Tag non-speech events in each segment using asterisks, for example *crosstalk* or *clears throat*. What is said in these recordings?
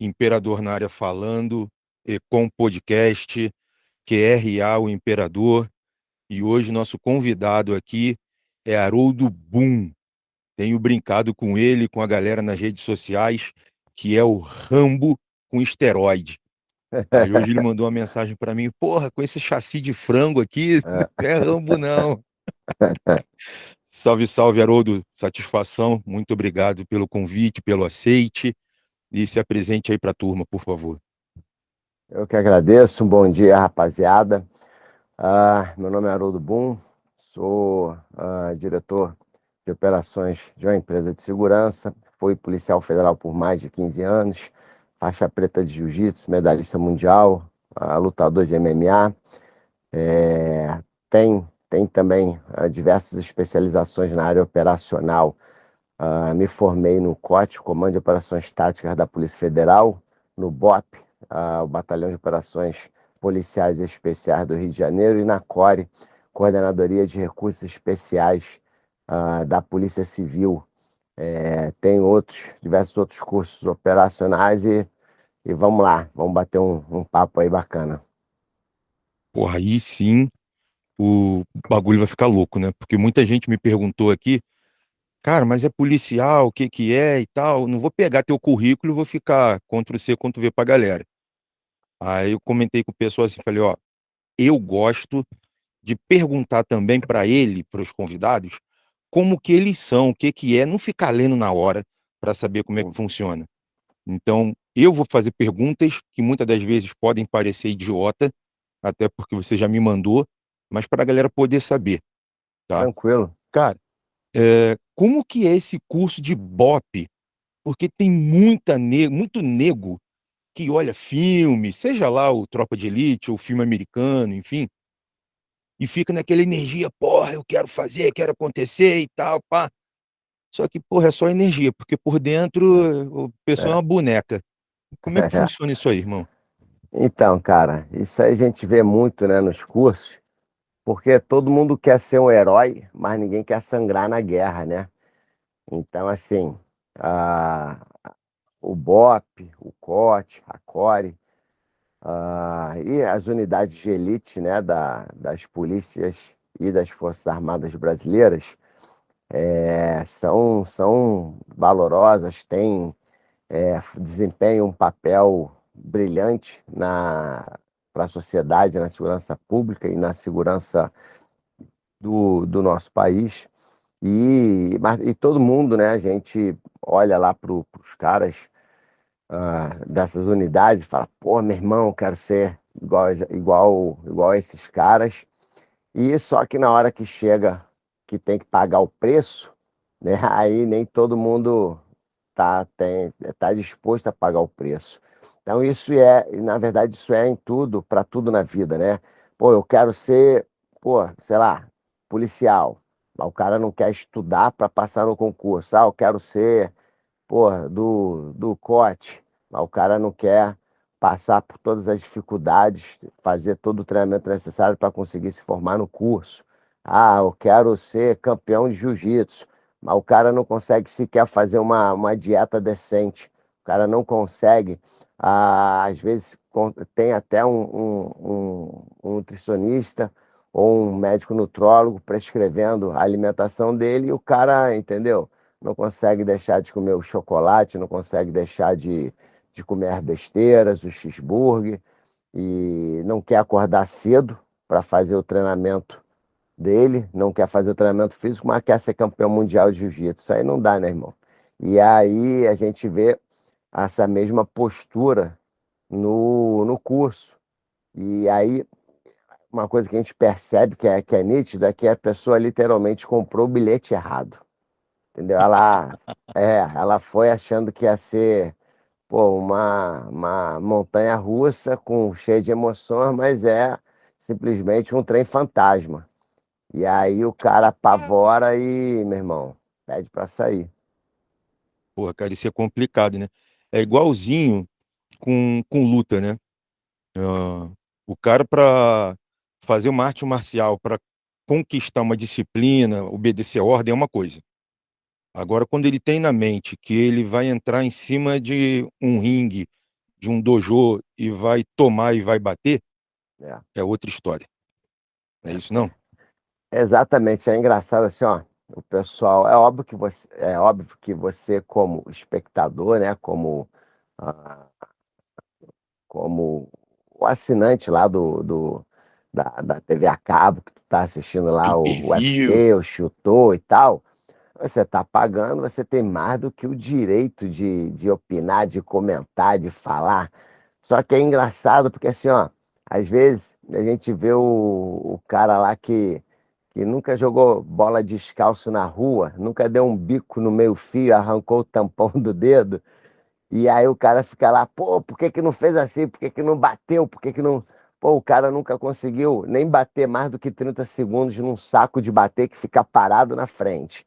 Imperador na área falando, Ecom Podcast, QRA o Imperador, e hoje nosso convidado aqui é Haroldo Boom. Tenho brincado com ele, com a galera nas redes sociais, que é o Rambo com esteroide. Aí hoje ele mandou uma mensagem para mim, porra, com esse chassi de frango aqui, não é Rambo não. *laughs* salve, salve, Haroldo, satisfação, muito obrigado pelo convite, pelo aceite, e se apresente aí para a turma, por favor. Eu que agradeço, um bom dia, rapaziada. Uh, meu nome é Haroldo Boom, sou uh, diretor de operações de uma empresa de segurança, fui policial federal por mais de 15 anos, faixa preta de jiu-jitsu, medalhista mundial, uh, lutador de MMA, é, tem, tem também diversas especializações na área operacional, me formei no COT, Comando de Operações Táticas da Polícia Federal, no BOP, o Batalhão de Operações Policiais Especiais do Rio de Janeiro, e na CORE, Coordenadoria de Recursos Especiais uh, da Polícia Civil. É, tem outros, diversos outros cursos operacionais e, e vamos lá, vamos bater um, um papo aí bacana. Porra, aí sim o bagulho vai ficar louco, né? Porque muita gente me perguntou aqui, cara, mas é policial, o que que é e tal. Não vou pegar teu currículo e vou ficar contra C, contra V pra galera. Aí eu comentei com o pessoal assim, falei, ó, eu gosto de perguntar também para ele, para os convidados, como que eles são, o que que é, não ficar lendo na hora para saber como é que funciona. Então, eu vou fazer perguntas que muitas das vezes podem parecer idiota, até porque você já me mandou, mas para a galera poder saber, tá? Tranquilo. Cara, é, como que é esse curso de BOP? Porque tem muita ne muito nego que olha filme, seja lá o Tropa de Elite ou filme americano, enfim, e fica naquela energia, porra, eu quero fazer, quero acontecer e tal, pá. Só que, porra, é só energia, porque por dentro o pessoal é, é uma boneca. Como é que *laughs* funciona isso aí, irmão? Então, cara, isso aí a gente vê muito, né, nos cursos, porque todo mundo quer ser um herói, mas ninguém quer sangrar na guerra, né? Então, assim, a, o BOP, o COT, a CORE, uh, e as unidades de elite né, da, das polícias e das Forças Armadas brasileiras é, são, são valorosas, têm, é, desempenham um papel brilhante para a sociedade, na segurança pública e na segurança do, do nosso país. E, e todo mundo, né, a gente olha lá para os caras uh, dessas unidades e fala, pô, meu irmão, quero ser igual, igual, igual a esses caras. E só que na hora que chega que tem que pagar o preço, né, *laughs* aí nem todo mundo tá, tem, tá disposto a pagar o preço. Então isso é, na verdade, isso é em tudo, para tudo na vida, né? Pô, eu quero ser, pô, sei lá, policial. O cara não quer estudar para passar no concurso. Ah, eu quero ser porra, do, do COT, mas o cara não quer passar por todas as dificuldades, fazer todo o treinamento necessário para conseguir se formar no curso. Ah, eu quero ser campeão de jiu-jitsu, mas o cara não consegue sequer fazer uma, uma dieta decente. O cara não consegue, às vezes tem até um, um, um, um nutricionista ou um médico nutrólogo prescrevendo a alimentação dele e o cara, entendeu? não consegue deixar de comer o chocolate, não consegue deixar de, de comer besteiras, o cheeseburger, e não quer acordar cedo para fazer o treinamento dele, não quer fazer o treinamento físico, mas quer ser campeão mundial de jiu-jitsu. Isso aí não dá, né, irmão? E aí a gente vê essa mesma postura no, no curso. E aí, uma coisa que a gente percebe que é, que é nítido é que a pessoa literalmente comprou o bilhete errado. Entendeu? Ela, *laughs* é, ela foi achando que ia ser pô, uma, uma montanha russa com cheia de emoções, mas é simplesmente um trem fantasma. E aí o cara apavora e, meu irmão, pede para sair. Porra, cara, isso é complicado, né? É igualzinho com, com luta, né? Uh, o cara para fazer uma arte marcial, para conquistar uma disciplina, obedecer a ordem é uma coisa. Agora, quando ele tem na mente que ele vai entrar em cima de um ringue de um dojo e vai tomar e vai bater, É. é outra história. Não é isso não? Exatamente, é engraçado assim, ó, o pessoal, é óbvio que você, é óbvio que você como espectador, né, como, ah, como o assinante lá do, do da, da TV a cabo, que tu tá assistindo lá o Pay-per-view. UFC, o chutou e tal, você tá pagando, você tem mais do que o direito de, de opinar, de comentar, de falar. Só que é engraçado porque assim, ó, às vezes a gente vê o, o cara lá que, que nunca jogou bola descalço na rua, nunca deu um bico no meio fio, arrancou o tampão do dedo, e aí o cara fica lá, pô, por que que não fez assim? Por que que não bateu? Por que que não... Pô, o cara nunca conseguiu nem bater mais do que 30 segundos num saco de bater que fica parado na frente.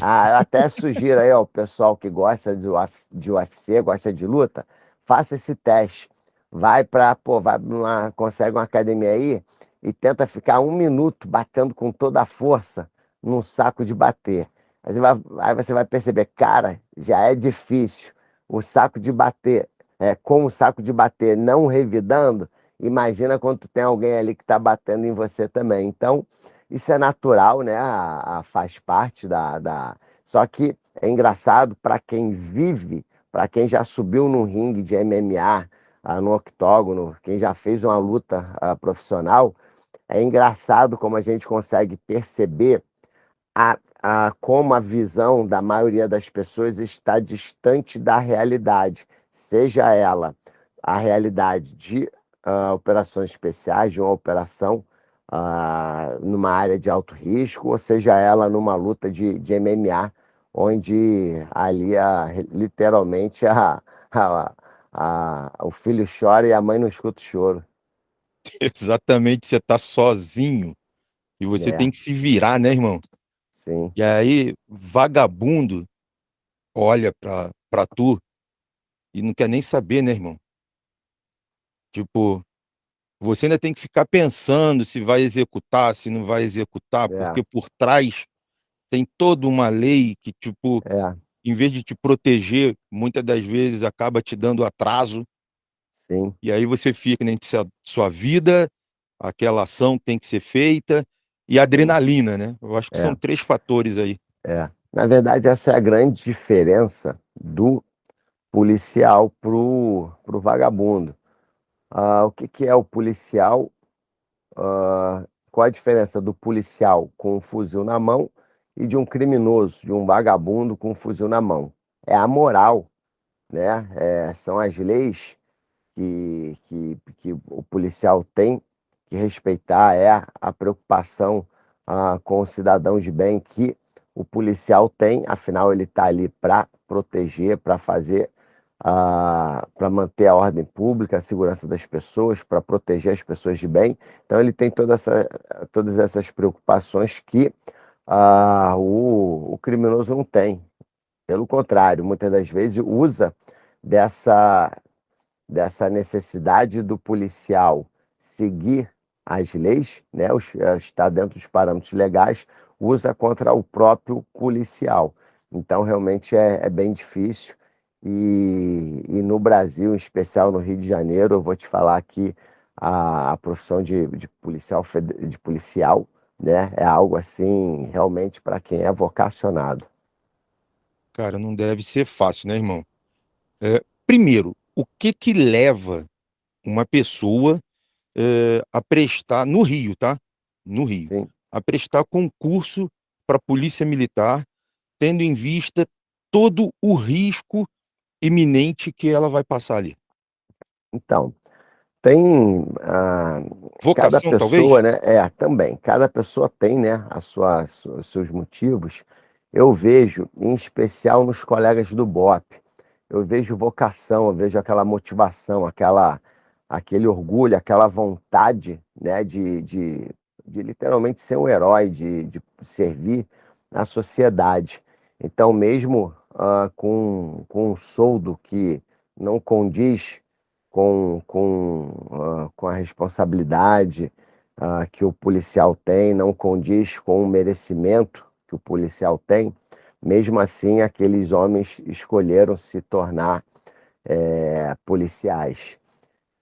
Ah, eu até *laughs* sugiro aí, ó, o pessoal que gosta de UFC, de UFC, gosta de luta, faça esse teste. Vai para, pô, vai numa, consegue uma academia aí e tenta ficar um minuto batendo com toda a força num saco de bater. Aí você vai, aí você vai perceber, cara, já é difícil. O saco de bater, é, com o saco de bater não revidando, imagina quando tem alguém ali que está batendo em você também. Então, isso é natural, né? A, a faz parte da, da. Só que é engraçado para quem vive, para quem já subiu num ringue de MMA, ah, no octógono, quem já fez uma luta ah, profissional, é engraçado como a gente consegue perceber a, a, como a visão da maioria das pessoas está distante da realidade, seja ela a realidade de uh, operações especiais, de uma operação uh, numa área de alto risco, ou seja ela numa luta de, de MMA, onde ali a, literalmente a, a, a, o filho chora e a mãe não escuta o choro. *laughs* Exatamente, você tá sozinho e você É. tem que se virar, né, irmão? Sim, E aí, vagabundo olha pra, pra tu e não quer nem saber, né, irmão? Tipo, você ainda tem que ficar pensando se vai executar, se não vai executar, É. porque por trás tem toda uma lei que, tipo, é, em vez de te proteger, muitas das vezes acaba te dando atraso, sim, e aí você fica entre sua, sua vida, aquela ação que tem que ser feita, e a adrenalina, né? Eu acho que É. são três fatores aí. é. Na verdade, essa é a grande diferença do policial pro, pro vagabundo. Ah, o que, que é o policial? Ah, qual a diferença do policial com um fuzil na mão e de um criminoso, de um vagabundo com um fuzil na mão? É a moral, né? É, são as leis que, que, que o policial tem que respeitar, é a, preocupação ah, com o cidadão de bem que o policial tem, afinal ele está ali para proteger, para fazer, ah, para manter a ordem pública, a segurança das pessoas, para proteger as pessoas de bem. Então ele tem toda essa, todas essas preocupações que ah, o, o criminoso não tem. Pelo contrário, muitas das vezes usa dessa, dessa necessidade do policial seguir as leis, né, os, estar dentro dos parâmetros legais, usa contra o próprio policial. Então, realmente é, é bem difícil. E, e, no Brasil, em especial no Rio de Janeiro, eu vou te falar que a, a profissão de, de, policial, de policial né, é algo assim, realmente, para quem é vocacionado. Cara, não deve ser fácil, né, irmão? É, primeiro, o que que leva uma pessoa é, a prestar, no Rio, tá? No Rio, Sim. a prestar concurso para a Polícia Militar, tendo em vista todo o risco iminente que ela vai passar ali? Então, tem ah, cada Vocação, pessoa, talvez? né? É, também. Cada pessoa tem, né, a sua, os seus motivos. Eu vejo, em especial nos colegas do BOP, eu vejo vocação, eu vejo aquela motivação, aquela, aquele orgulho, aquela vontade, né, de, de, de literalmente ser um herói, de, de servir a sociedade. Então, mesmo ah, com, com um soldo que não condiz com, com, uh, com a responsabilidade uh, que o policial tem, não condiz com o merecimento que o policial tem, mesmo assim aqueles homens escolheram se tornar é, policiais.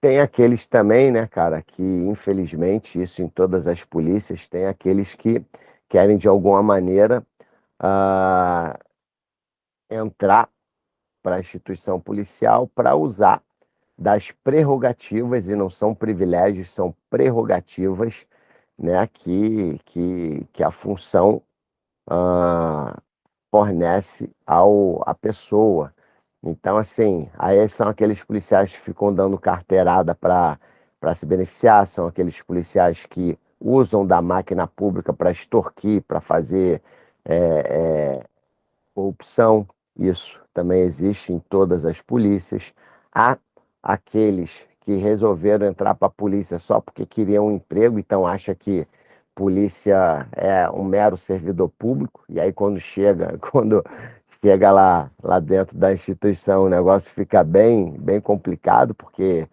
Tem aqueles também, né, cara, que infelizmente, isso em todas as polícias, tem aqueles que querem de alguma maneira uh, entrar para a instituição policial para usar das prerrogativas, e não são privilégios, são prerrogativas, né, que, que, que a função uh, fornece ao, à pessoa. Então, assim, aí são aqueles policiais que ficam dando carteirada para se beneficiar, são aqueles policiais que usam da máquina pública para extorquir, para fazer é, é, corrupção. Isso também existe em todas as polícias. Há aqueles que resolveram entrar para a polícia só porque queriam um emprego, então acha que polícia é um mero servidor público, e aí quando chega, *laughs* quando chega lá, lá dentro da instituição, o negócio fica bem, bem complicado, porque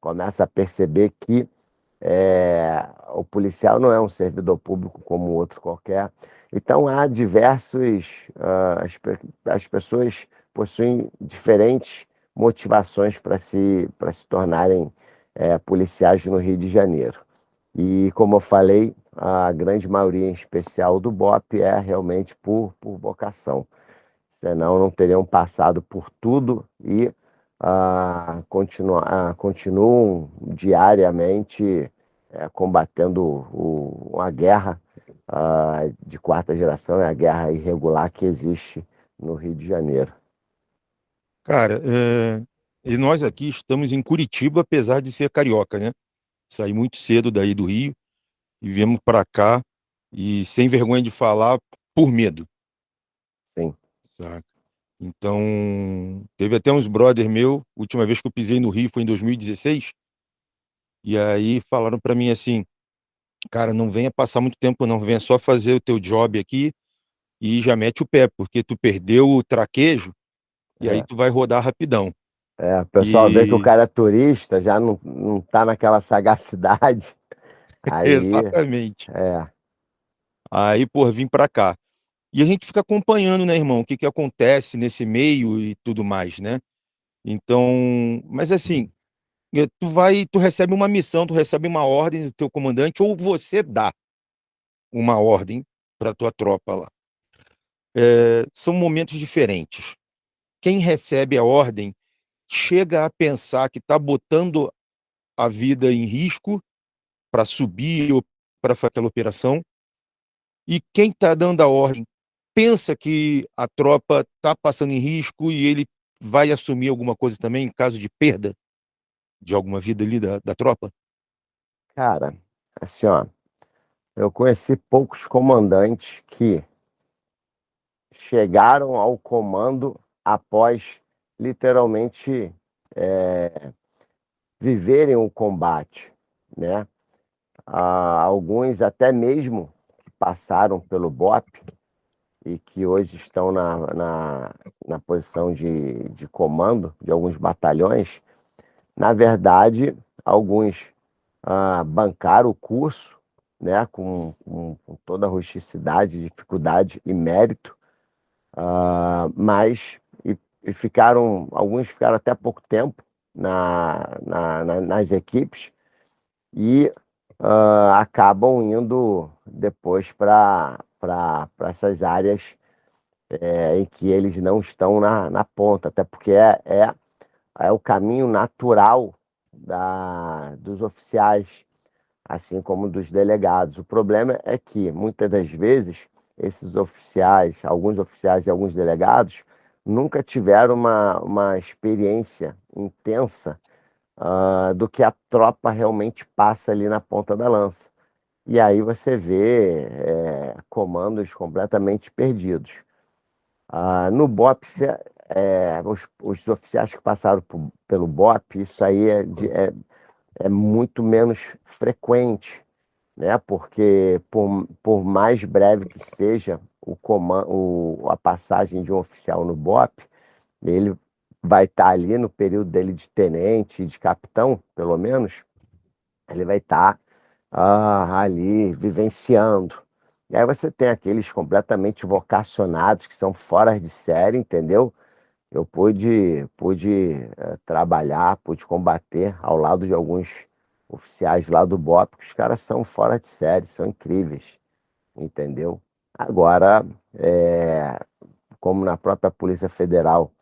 começa a perceber que é, o policial não é um servidor público como outro qualquer. Então há diversos, uh, as, as pessoas possuem diferentes motivações para se, se tornarem é, policiais no Rio de Janeiro. E, como eu falei, a grande maioria, em especial do BOP, é realmente por, por vocação. Senão, não teriam passado por tudo e ah, continua, ah, continuam diariamente é, combatendo o, a guerra ah, de quarta geração, é a guerra irregular que existe no Rio de Janeiro. Cara, é, e nós aqui estamos em Curitiba, apesar de ser carioca, né? Saí muito cedo daí do Rio e viemos para cá e sem vergonha de falar, por medo. Sim. Saca? Então, teve até uns brother meu, última vez que eu pisei no Rio foi em 2016, e aí falaram para mim assim, cara, não venha passar muito tempo não, venha só fazer o teu job aqui e já mete o pé, porque tu perdeu o traquejo e aí É. tu vai rodar rapidão. É, o pessoal vê que o E cara é turista, já não, não tá naquela sagacidade. *laughs* Aí, exatamente. é, Aí, pô, vim para cá. E a gente fica acompanhando, né, irmão, o que que acontece nesse meio e tudo mais, né? Então, mas assim, eh, tu vai, tu recebe uma missão, tu recebe uma ordem do teu comandante ou você dá uma ordem para tua tropa lá. Eh, são momentos diferentes. Quem recebe a ordem chega a pensar que está botando a vida em risco para subir ou para fazer aquela operação. E quem está dando a ordem pensa que a tropa está passando em risco e ele vai assumir alguma coisa também em caso de perda de alguma vida ali da, da tropa? cara, assim, ó, eu conheci poucos comandantes que chegaram ao comando após literalmente é, viverem o combate, né? Ah, alguns até mesmo que passaram pelo BOP e que hoje estão na, na, na posição de, de comando de alguns batalhões, na verdade, alguns ah, bancaram o curso, né, com, com, com toda a rusticidade, dificuldade e mérito, ah, mas e, e ficaram, alguns ficaram até pouco tempo na, na, na- nas equipes e ah, acabam indo depois para essas áreas é, em que eles não estão na, na ponta, até porque é, é, é o caminho natural da, dos oficiais, assim como dos delegados. O problema é que, muitas das vezes, esses oficiais, alguns oficiais e alguns delegados, nunca tiveram uma, uma experiência intensa ah, do que a tropa realmente passa ali na ponta da lança. E aí você vê é, comandos completamente perdidos. Ah, no BOP, cê- é, os, os oficiais que passaram por- pelo BOP, isso aí é, de- é, é muito menos frequente, né? Porque por, por mais breve que seja o coman- o- a passagem de um oficial no BOP, ele vai estar ali no período dele de tenente, de capitão, pelo menos, ele vai estar ah, ali vivenciando. E aí você tem aqueles completamente vocacionados, que são fora de série, entendeu? eu pude, pude eh, trabalhar, pude combater ao lado de alguns oficiais lá do BOP, que os caras são fora de série, são incríveis, entendeu? Agora, é, como na própria Polícia Federal,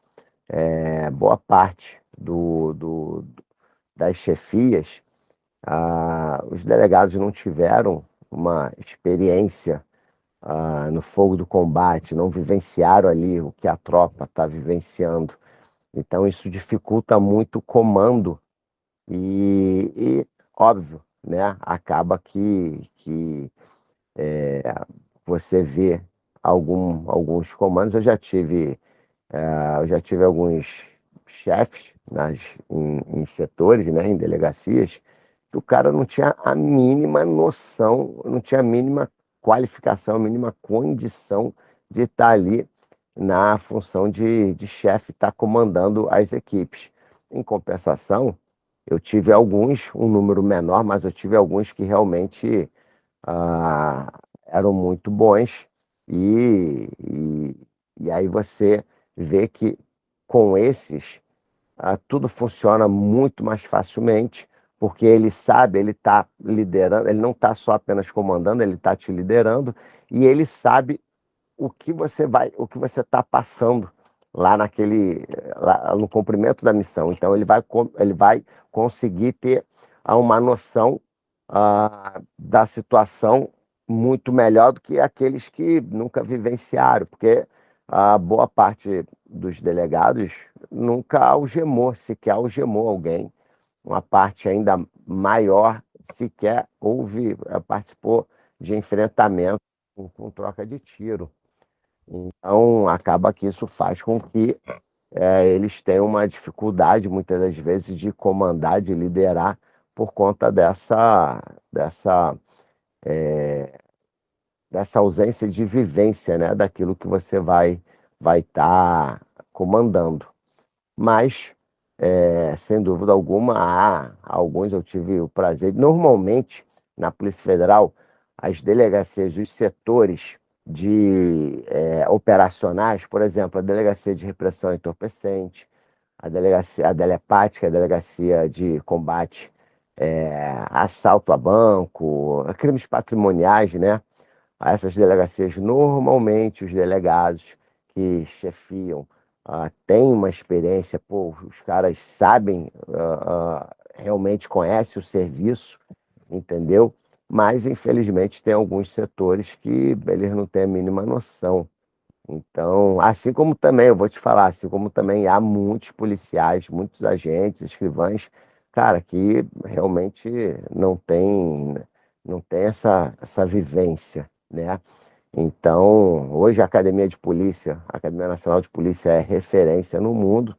é, boa parte do, do, das chefias, ah, os delegados não tiveram uma experiência ah, no fogo do combate, não vivenciaram ali o que a tropa está vivenciando. Então, isso dificulta muito o comando e, e óbvio, né, acaba que, que é, você vê algum, alguns comandos. Eu já tive, eu já tive alguns chefes nas, em, em setores, né, em delegacias, que o cara não tinha a mínima noção, não tinha a mínima qualificação, a mínima condição de estar ali na função de, de chefe, estar comandando as equipes. Em compensação, eu tive alguns, um número menor, mas eu tive alguns que realmente ah, eram muito bons, e, e, e, aí você vê que com esses ah, tudo funciona muito mais facilmente, porque ele sabe, ele está liderando, ele não está só apenas comandando, ele está te liderando, e ele sabe o que você vai, o que você está passando lá naquele, lá no cumprimento da missão. Então ele vai, ele vai conseguir ter ah, uma noção ah, da situação muito melhor do que aqueles que nunca vivenciaram, porque a boa parte dos delegados nunca algemou, sequer algemou alguém uma parte ainda maior sequer houve, eh, participou de enfrentamento com, com troca de tiro. Então, acaba que isso faz com que é, eles tenham uma dificuldade, muitas das vezes, de comandar, de liderar, por conta dessa, dessa, é, dessa ausência de vivência né, daquilo que você vai estar vai tá comandando. Mas é, sem dúvida alguma, há alguns eu tive o prazer. Normalmente, na Polícia Federal, as delegacias, os setores de é, operacionais, por exemplo, a Delegacia de Repressão Entorpecente, a Delegacia a Delepática, a Delegacia de Combate é, Assalto a Banco, crimes patrimoniais, né? Essas delegacias, normalmente, os delegados que chefiam uh, tem uma experiência, pô, os caras sabem, uh, uh, realmente conhecem o serviço, entendeu? Mas, infelizmente, tem alguns setores que eles não têm a mínima noção. Então, assim como também, eu vou te falar, assim como também há muitos policiais, muitos agentes, escrivães, cara, que realmente não tem, não tem essa, essa vivência, né? Então, hoje a Academia de Polícia, a Academia Nacional de Polícia é referência no mundo,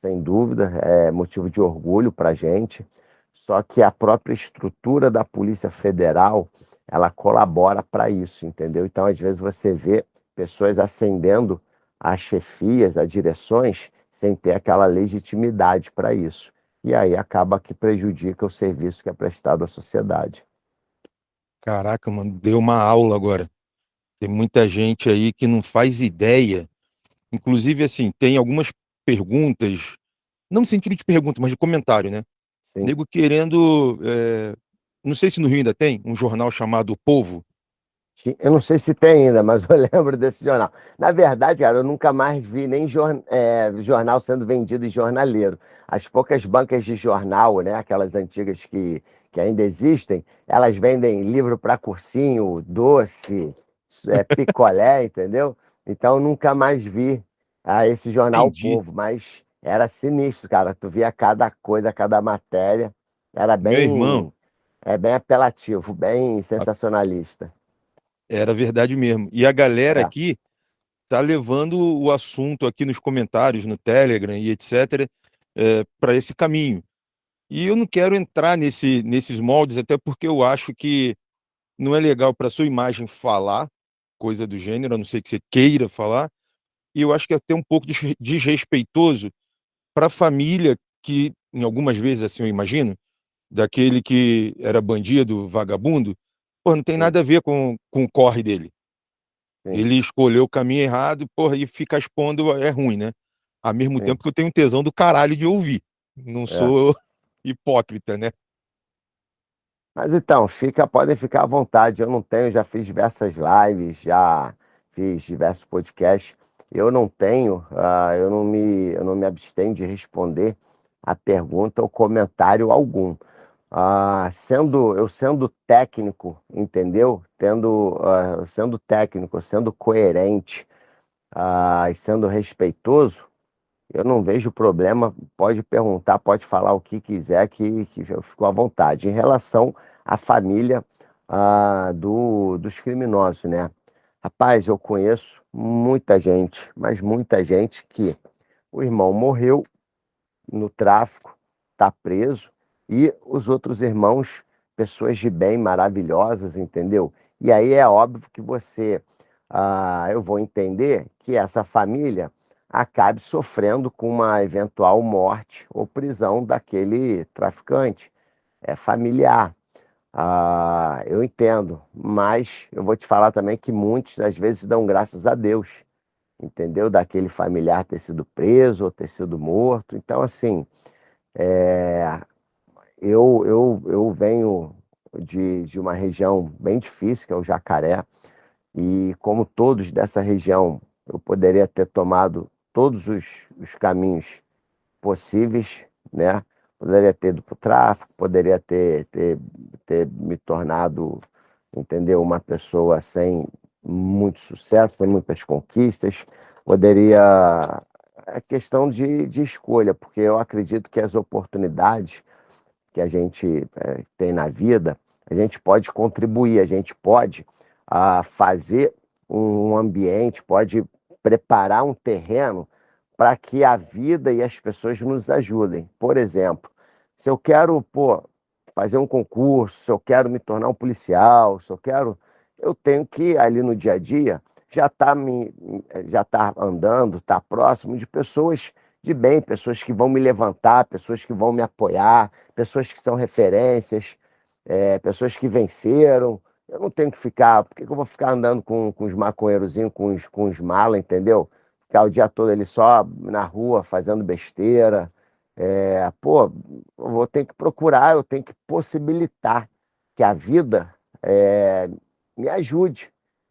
sem dúvida, é motivo de orgulho para a gente. Só que a própria estrutura da Polícia Federal, ela colabora para isso, entendeu? Então, às vezes você vê pessoas ascendendo a chefias, a direções, sem ter aquela legitimidade para isso. E aí acaba que prejudica o serviço que é prestado à sociedade. Caraca, mano, deu uma aula agora. Tem muita gente aí que não faz ideia. Inclusive, assim, tem algumas perguntas, não no sentido de pergunta, mas de comentário, né? Sim. Nego querendo. É... Não sei se no Rio ainda tem um jornal chamado O Povo. Eu não sei se tem ainda, mas eu *laughs* lembro desse jornal. Na verdade, cara, eu nunca mais vi nem jor... é, jornal sendo vendido em jornaleiro. As poucas bancas de jornal, né, aquelas antigas que, que ainda existem, elas vendem livro para cursinho, doce, é, *laughs* picolé, entendeu? Então nunca mais vi ah, esse jornal Entendi. Povo, mas era sinistro, cara. Tu via cada coisa, cada matéria. Era Meu bem, irmão, é bem apelativo, bem sensacionalista. era verdade mesmo. E a galera É, aqui tá levando o assunto aqui nos comentários, no Telegram e etc., para esse caminho. E eu não quero entrar nesse, nesses moldes, até porque eu acho que não é legal para sua imagem falar coisa do gênero, a não ser que você queira falar, e eu acho que é até um pouco des- desrespeitoso para a família que, em algumas vezes, assim, eu imagino, daquele que era bandido, vagabundo, pô, não tem nada a ver com, com o corre dele. sim, Ele escolheu o caminho errado, porra, e ficar expondo é ruim, né? Ao mesmo Sim. tempo que eu tenho tesão do caralho de ouvir. Não É. sou hipócrita, né? Mas então, fica, podem ficar à vontade. Eu não tenho, já fiz diversas lives, já fiz diversos podcasts. Eu não tenho, uh, eu não me, eu não me abstenho de responder a pergunta ou comentário algum. Uh, sendo, eu sendo técnico, entendeu? Tendo, uh, sendo técnico, sendo coerente e sendo respeitoso, eu não vejo problema. Pode perguntar, pode falar o que quiser, que, que eu fico à vontade. Em relação à família do, dos criminosos, né? Rapaz, eu conheço muita gente, mas muita gente que o irmão morreu no tráfico, está preso, e os outros irmãos, pessoas de bem, maravilhosas, entendeu? E aí é óbvio que você, ah, eu vou entender que essa família acabe sofrendo com uma eventual morte ou prisão daquele traficante. É familiar. Ah, eu entendo, mas eu vou te falar também que muitos às vezes dão graças a Deus, entendeu? Daquele familiar ter sido preso ou ter sido morto. Então, assim, é, eu, eu, eu venho de, de uma região bem difícil, que é o Jacaré, e como todos dessa região, eu poderia ter tomado todos os, os caminhos possíveis, né? Poderia ter ido para o tráfico, poderia ter, ter, ter me tornado, entendeu, uma pessoa sem muito sucesso, sem muitas conquistas, poderia... É questão de, de escolha, porque eu acredito que as oportunidades que a gente é, tem na vida, a gente pode contribuir, a gente pode a, fazer um ambiente, pode preparar um terreno para que a vida e as pessoas nos ajudem. Por exemplo, se eu quero pô, fazer um concurso, se eu quero me tornar um policial, se eu quero. Eu tenho que, ali no dia a dia, já estar tá já tá andando, estar tá próximo de pessoas de bem, pessoas que vão me levantar, pessoas que vão me apoiar, pessoas que são referências, é, pessoas que venceram, eu não tenho que ficar, por que, eu vou ficar andando com, com os maconheirozinhos, com os, com os malas, entendeu? Ficar o dia todo ali só na rua fazendo besteira. É, pô, eu vou ter que procurar, eu tenho que possibilitar que a vida é, me ajude,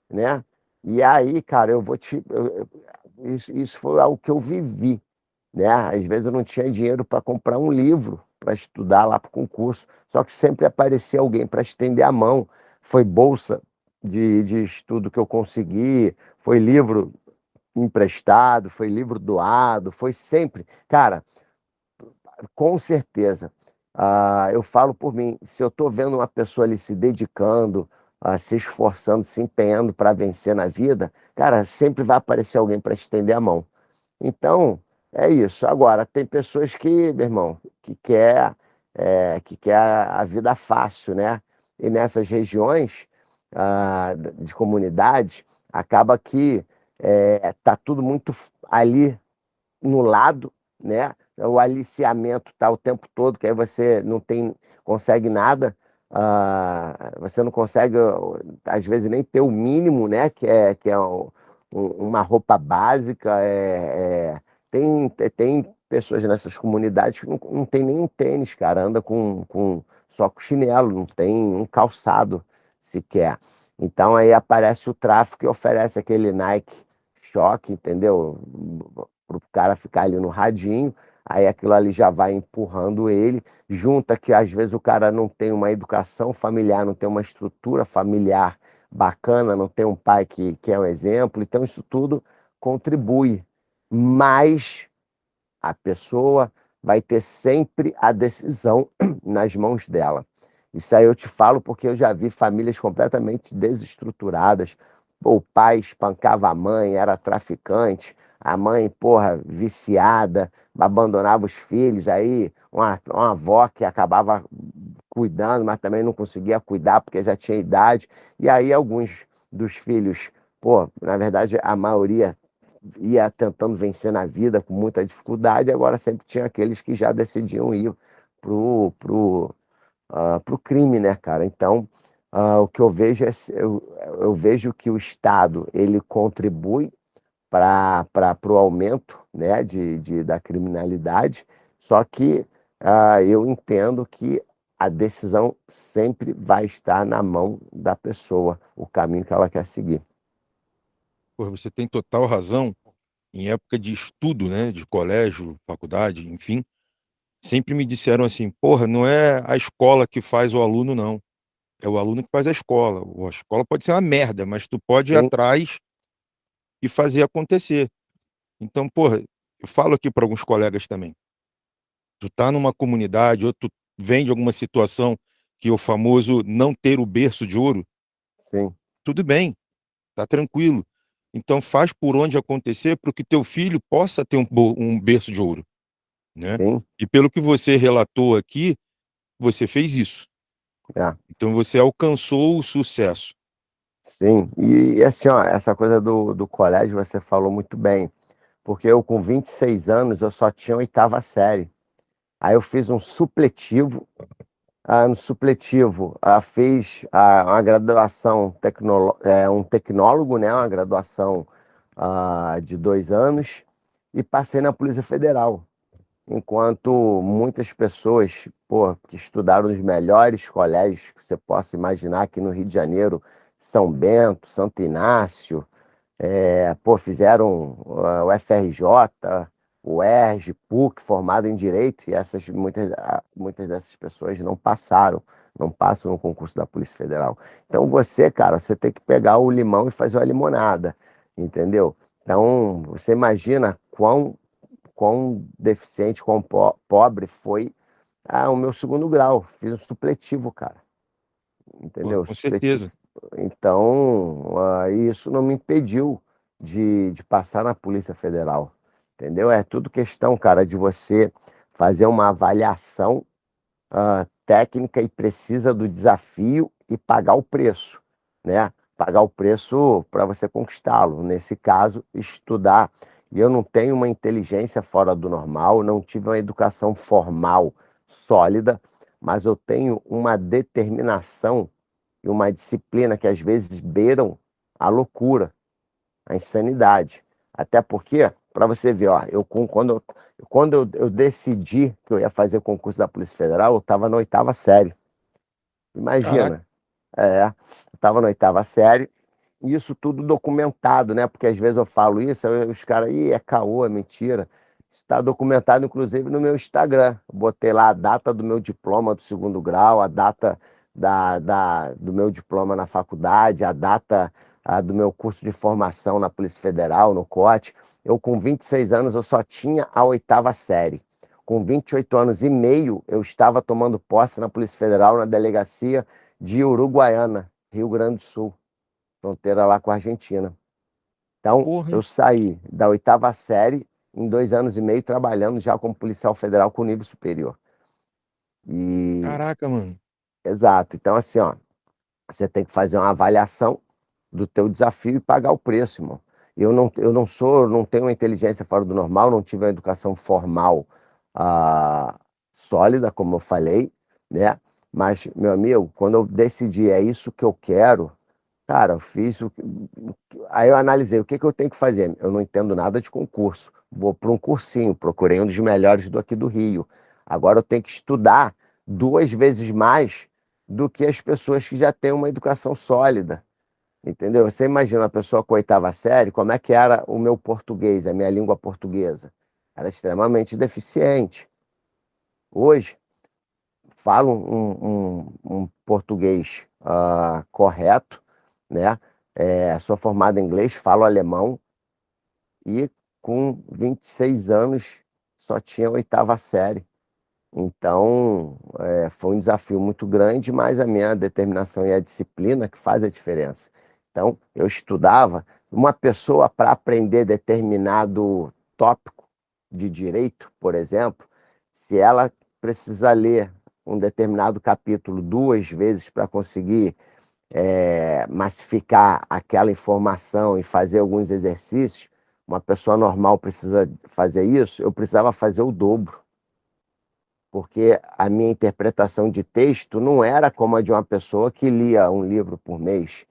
né? E aí, cara, eu vou te. Eu, isso, isso foi algo que eu vivi, né? Às vezes eu não tinha dinheiro para comprar um livro para estudar lá para o concurso, só que sempre aparecia alguém para estender a mão foi bolsa de, de estudo que eu consegui, foi livro emprestado, foi livro doado, foi sempre. Cara, com certeza, uh, eu falo por mim, se eu estou vendo uma pessoa ali se dedicando, uh, se esforçando, se empenhando para vencer na vida, cara, sempre vai aparecer alguém para estender a mão. Então, é isso. Agora, tem pessoas que, meu irmão, que quer, é, que quer a vida fácil, né? E nessas regiões ah, de comunidade, acaba que está é, tá tudo muito ali no lado, né? O aliciamento está o tempo todo, que aí você não tem, consegue nada, ah, você não consegue, às vezes, nem ter o mínimo, né? Que é, que é um, uma roupa básica, é, é, tem, tem pessoas nessas comunidades que não, não tem nenhum tênis, cara, anda com, com só com chinelo, não tem um calçado sequer. Então aí aparece o tráfico e oferece aquele Nike choque, entendeu? Para o cara ficar ali no radinho, aí aquilo ali já vai empurrando ele, junta que às vezes o cara não tem uma educação familiar, não tem uma estrutura familiar bacana, não tem um pai que, que é um exemplo, então isso tudo contribui. Mas a pessoa vai ter sempre a decisão *clears throat* nas mãos dela. Isso aí eu te falo porque eu já vi famílias completamente desestruturadas. O pai espancava a mãe, era traficante, a mãe, porra, viciada, abandonava os filhos, aí uma, uma avó que acabava cuidando, mas também não conseguia cuidar porque já tinha idade. E aí alguns dos filhos, pô, na verdade a maioria ia tentando vencer na vida com muita dificuldade, agora sempre tinha aqueles que já decidiam ir pro, pro, uh, pro crime, né, cara? Então, uh, o que eu vejo é, eu, eu vejo que o Estado, ele contribui para o aumento né, de, de, da criminalidade, só que uh, eu entendo que a decisão sempre vai estar na mão da pessoa, o caminho que ela quer seguir. Pô, você tem total razão. Em época de estudo, né, de colégio, faculdade, enfim, sempre me disseram assim: porra, não é a escola que faz o aluno, não. É o aluno que faz a escola. A escola pode ser uma merda, mas tu pode ir Sim. atrás e fazer acontecer. Então, porra, eu falo aqui para alguns colegas também. Tu tá numa comunidade ou tu vem de alguma situação que é o famoso não ter o berço de ouro, Sim. tudo bem, tá tranquilo. Então faz por onde acontecer para que teu filho possa ter um, um berço de ouro, né? Sim. E pelo que você relatou aqui, você fez isso. É. Então você alcançou o sucesso. Sim, e assim, ó, essa coisa do, do colégio você falou muito bem, porque eu com 26 anos eu só tinha oitava série. Aí eu fiz um supletivo, no supletivo ah, ah, uma graduação, é, um tecnólogo, né, uma graduação ah, de dois anos, e passei na Polícia Federal. Enquanto muitas pessoas pô, que estudaram nos melhores colégios que você possa imaginar aqui no Rio de Janeiro, São Bento, Santo Inácio, é, pô, fizeram o FRJ, o ERJ, PUC, formado em Direito, e essas, muitas, muitas dessas pessoas não passaram, não passam no concurso da Polícia Federal. Então você, cara, você tem que pegar o limão e fazer uma limonada, entendeu? Então, você imagina quão, quão deficiente, quão po pobre foi ah, o meu segundo grau. Fiz um supletivo, cara. Entendeu? Com certeza. Então, uh, isso não me impediu de, de passar na Polícia Federal entendeu? É tudo questão, cara, de você fazer uma avaliação uh, técnica e precisa do desafio e pagar o preço, né? Pagar o preço para você conquistá-lo. Nesse caso, estudar. E eu não tenho uma inteligência fora do normal, não tive uma educação formal sólida, mas eu tenho uma determinação e uma disciplina que às vezes beiram a loucura, a insanidade. Até porque para você ver, ó, eu, quando, eu, quando eu, eu, decidi que eu ia fazer o concurso da Polícia Federal, eu estava na oitava série. Imagina. Caraca. É, eu estava na oitava série, e isso tudo documentado, né? Porque às vezes eu falo isso, os caras, ih, é caô, é mentira. Isso está documentado, inclusive, no meu Instagram. Eu botei lá a data do meu diploma do segundo grau, a data da, da, do meu diploma na faculdade, a data a, do meu curso de formação na Polícia Federal, no COT. Eu, com 26 anos, eu só tinha a oitava série. Com 28 anos e meio, eu estava tomando posse na Polícia Federal, na delegacia de Uruguaiana, Rio Grande do Sul, fronteira lá com a Argentina. Então, Porra. eu saí da oitava série em dois anos e meio trabalhando já como policial federal com nível superior. E... Caraca, mano. Exato. Então, assim, ó, você tem que fazer uma avaliação do teu desafio e pagar o preço, irmão. Eu não, eu não sou, não tenho uma inteligência fora do normal, não tive uma educação formal ah, sólida, como eu falei, né? Mas, meu amigo, quando eu decidi, é isso que eu quero, cara, eu fiz o Aí eu analisei, o que, que eu tenho que fazer? Eu não entendo nada de concurso. Vou para um cursinho, procurei um dos melhores do aqui do Rio. Agora eu tenho que estudar duas vezes mais do que as pessoas que já têm uma educação sólida. Entendeu? Você imagina uma pessoa com oitava série, como é que era o meu português, a minha língua portuguesa? Era extremamente deficiente. Hoje, falo um, um, um português uh, correto, né? É, sou formado em inglês, falo alemão e com 26 anos só tinha oitava série. Então, é, foi um desafio muito grande, mas a minha determinação e a disciplina que faz a diferença. Então, eu estudava. Uma pessoa, para aprender determinado tópico de direito, por exemplo, se ela precisa ler um determinado capítulo duas vezes para conseguir é, massificar aquela informação e fazer alguns exercícios, uma pessoa normal precisa fazer isso, eu precisava fazer o dobro. Porque a minha interpretação de texto não era como a de uma pessoa que lia um livro por mês.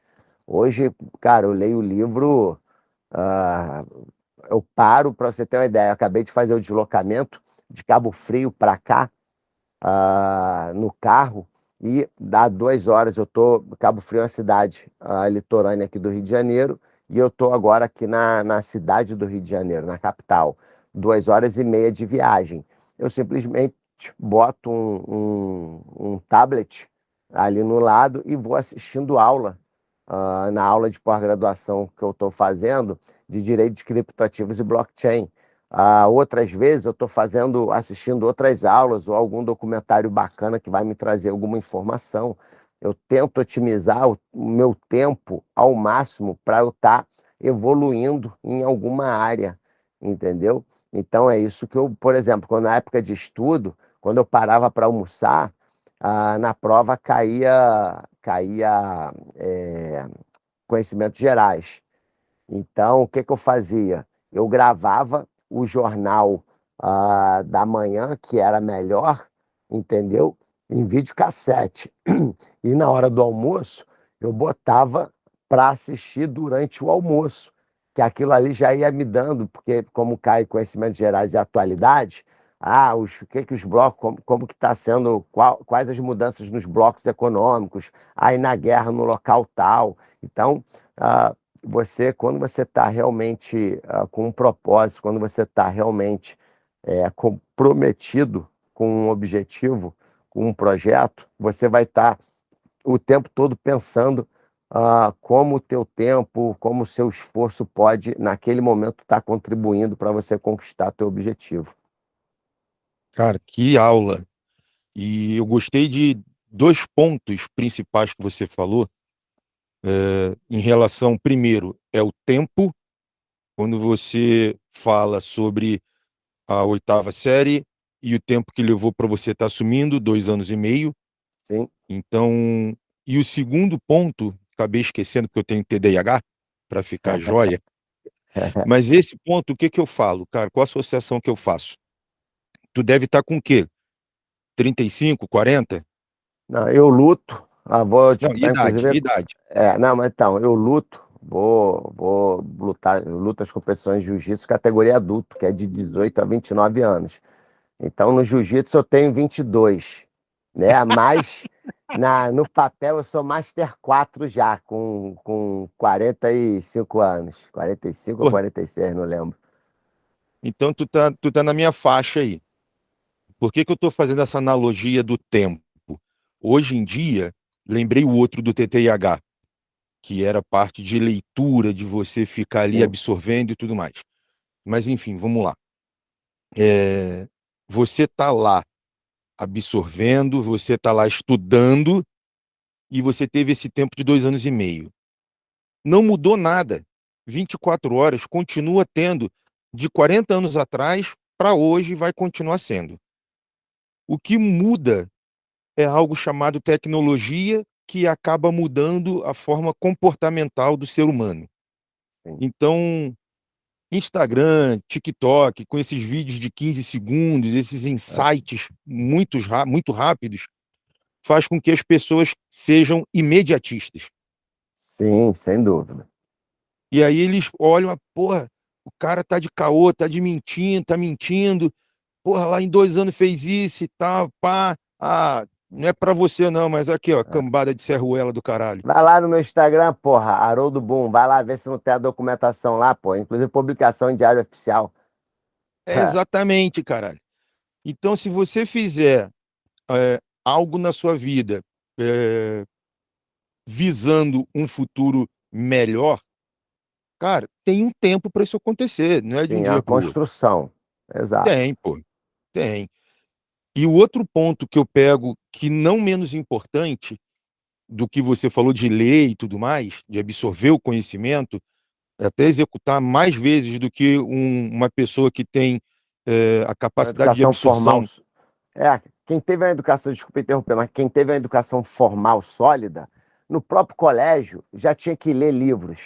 Hoje, cara, eu leio o livro uh, eu paro, para você ter uma ideia, eu acabei de fazer o deslocamento de Cabo Frio para cá, uh, no carro, e dá duas horas, eu tô, Cabo Frio é uma cidade uh, litorânea aqui do Rio de Janeiro, e eu tô agora aqui na, na cidade do Rio de Janeiro, na capital, duas horas e meia de viagem. Eu simplesmente boto um, um, um tablet ali no lado e vou assistindo aula, uh, na aula de pós-graduação que eu estou fazendo, de Direitos Criptoativos e Blockchain. Uh, outras vezes eu estou fazendo, assistindo outras aulas ou algum documentário bacana que vai me trazer alguma informação. Eu tento otimizar o, meu tempo ao máximo para eu estar tá evoluindo em alguma área, entendeu? Então é isso que eu, por exemplo, quando na época de estudo, quando eu parava para almoçar, ah, na prova caía, caía é, conhecimentos gerais. Então, o que, que eu fazia? Eu gravava o jornal ah, da manhã, que era melhor, entendeu? Em videocassete. E na hora do almoço, eu botava para assistir durante o almoço, que aquilo ali já ia me dando, porque como cai conhecimentos gerais e atualidade, ah, os, que que os blocos, como, como que está sendo, qual, quais as mudanças nos blocos econômicos, aí na guerra no local tal. Então, ah, você, quando você está realmente ah, com um propósito, quando você está realmente é, comprometido com um objetivo, com um projeto, você vai estar tá o tempo todo pensando ah, como o teu tempo, como o seu esforço pode, naquele momento, estar tá contribuindo para você conquistar teu objetivo. Cara, que aula! E eu gostei de dois pontos principais que você falou, é, em relação, primeiro, é o tempo, quando você fala sobre a oitava série e o tempo que levou para você estar tá assumindo, dois anos e meio. Sim. Então, e o segundo ponto, acabei esquecendo que eu tenho TDAH, para ficar *laughs* joia, *laughs* mas esse ponto, o que que eu falo, cara, qual a associação que eu faço? Tu deve estar tá com o quê? 35, 40? Não, eu luto, ah, vou te não, idade, idade. É, não, mas então, eu luto, vou, vou lutar, eu luto as competições de jiu-jitsu categoria adulto, que é de 18 a 29 anos. Então, no jiu-jitsu eu tenho 22, né? Mas *laughs* na, no papel eu sou Master 4 já, com, com 45 anos. 45 Pô. ou 46, não lembro. Então, tu tá, tu tá na minha faixa aí. Por que, que eu estou fazendo essa analogia do tempo? Hoje em dia, lembrei o outro do TTIH, que era parte de leitura, de você ficar ali absorvendo e tudo mais. Mas, enfim, vamos lá. É, você está lá absorvendo, você está lá estudando, e você teve esse tempo de dois anos e meio. Não mudou nada. 24 horas continua tendo de 40 anos atrás para hoje vai continuar sendo. O que muda é algo chamado tecnologia que acaba mudando a forma comportamental do ser humano. Sim. Então, Instagram, TikTok, com esses vídeos de 15 segundos, esses é. insights muito, muito rápidos, faz com que as pessoas sejam imediatistas. Sim, sem dúvida. E aí eles olham, porra, o cara tá de caô, tá de mentindo, tá mentindo, porra, lá em dois anos fez isso e tal, pá. Ah, não é pra você não, mas aqui, ó, é. cambada de serruela do caralho. Vai lá no meu Instagram, porra, Haroldo Boom, vai lá ver se não tem a documentação lá, pô, inclusive publicação em diário oficial. É, exatamente, caralho. Então, se você fizer é, algo na sua vida é, visando um futuro melhor, cara, tem um tempo para isso acontecer, não é Sim, de um dia a construção, exato. Tem, pô. Tem. E o outro ponto que eu pego, que não menos importante do que você falou de ler e tudo mais, de absorver o conhecimento, é até executar mais vezes do que um, uma pessoa que tem é, a capacidade a de absorção. Formal, é, quem teve a educação, desculpa interromper, mas quem teve a educação formal sólida, no próprio colégio já tinha que ler livros.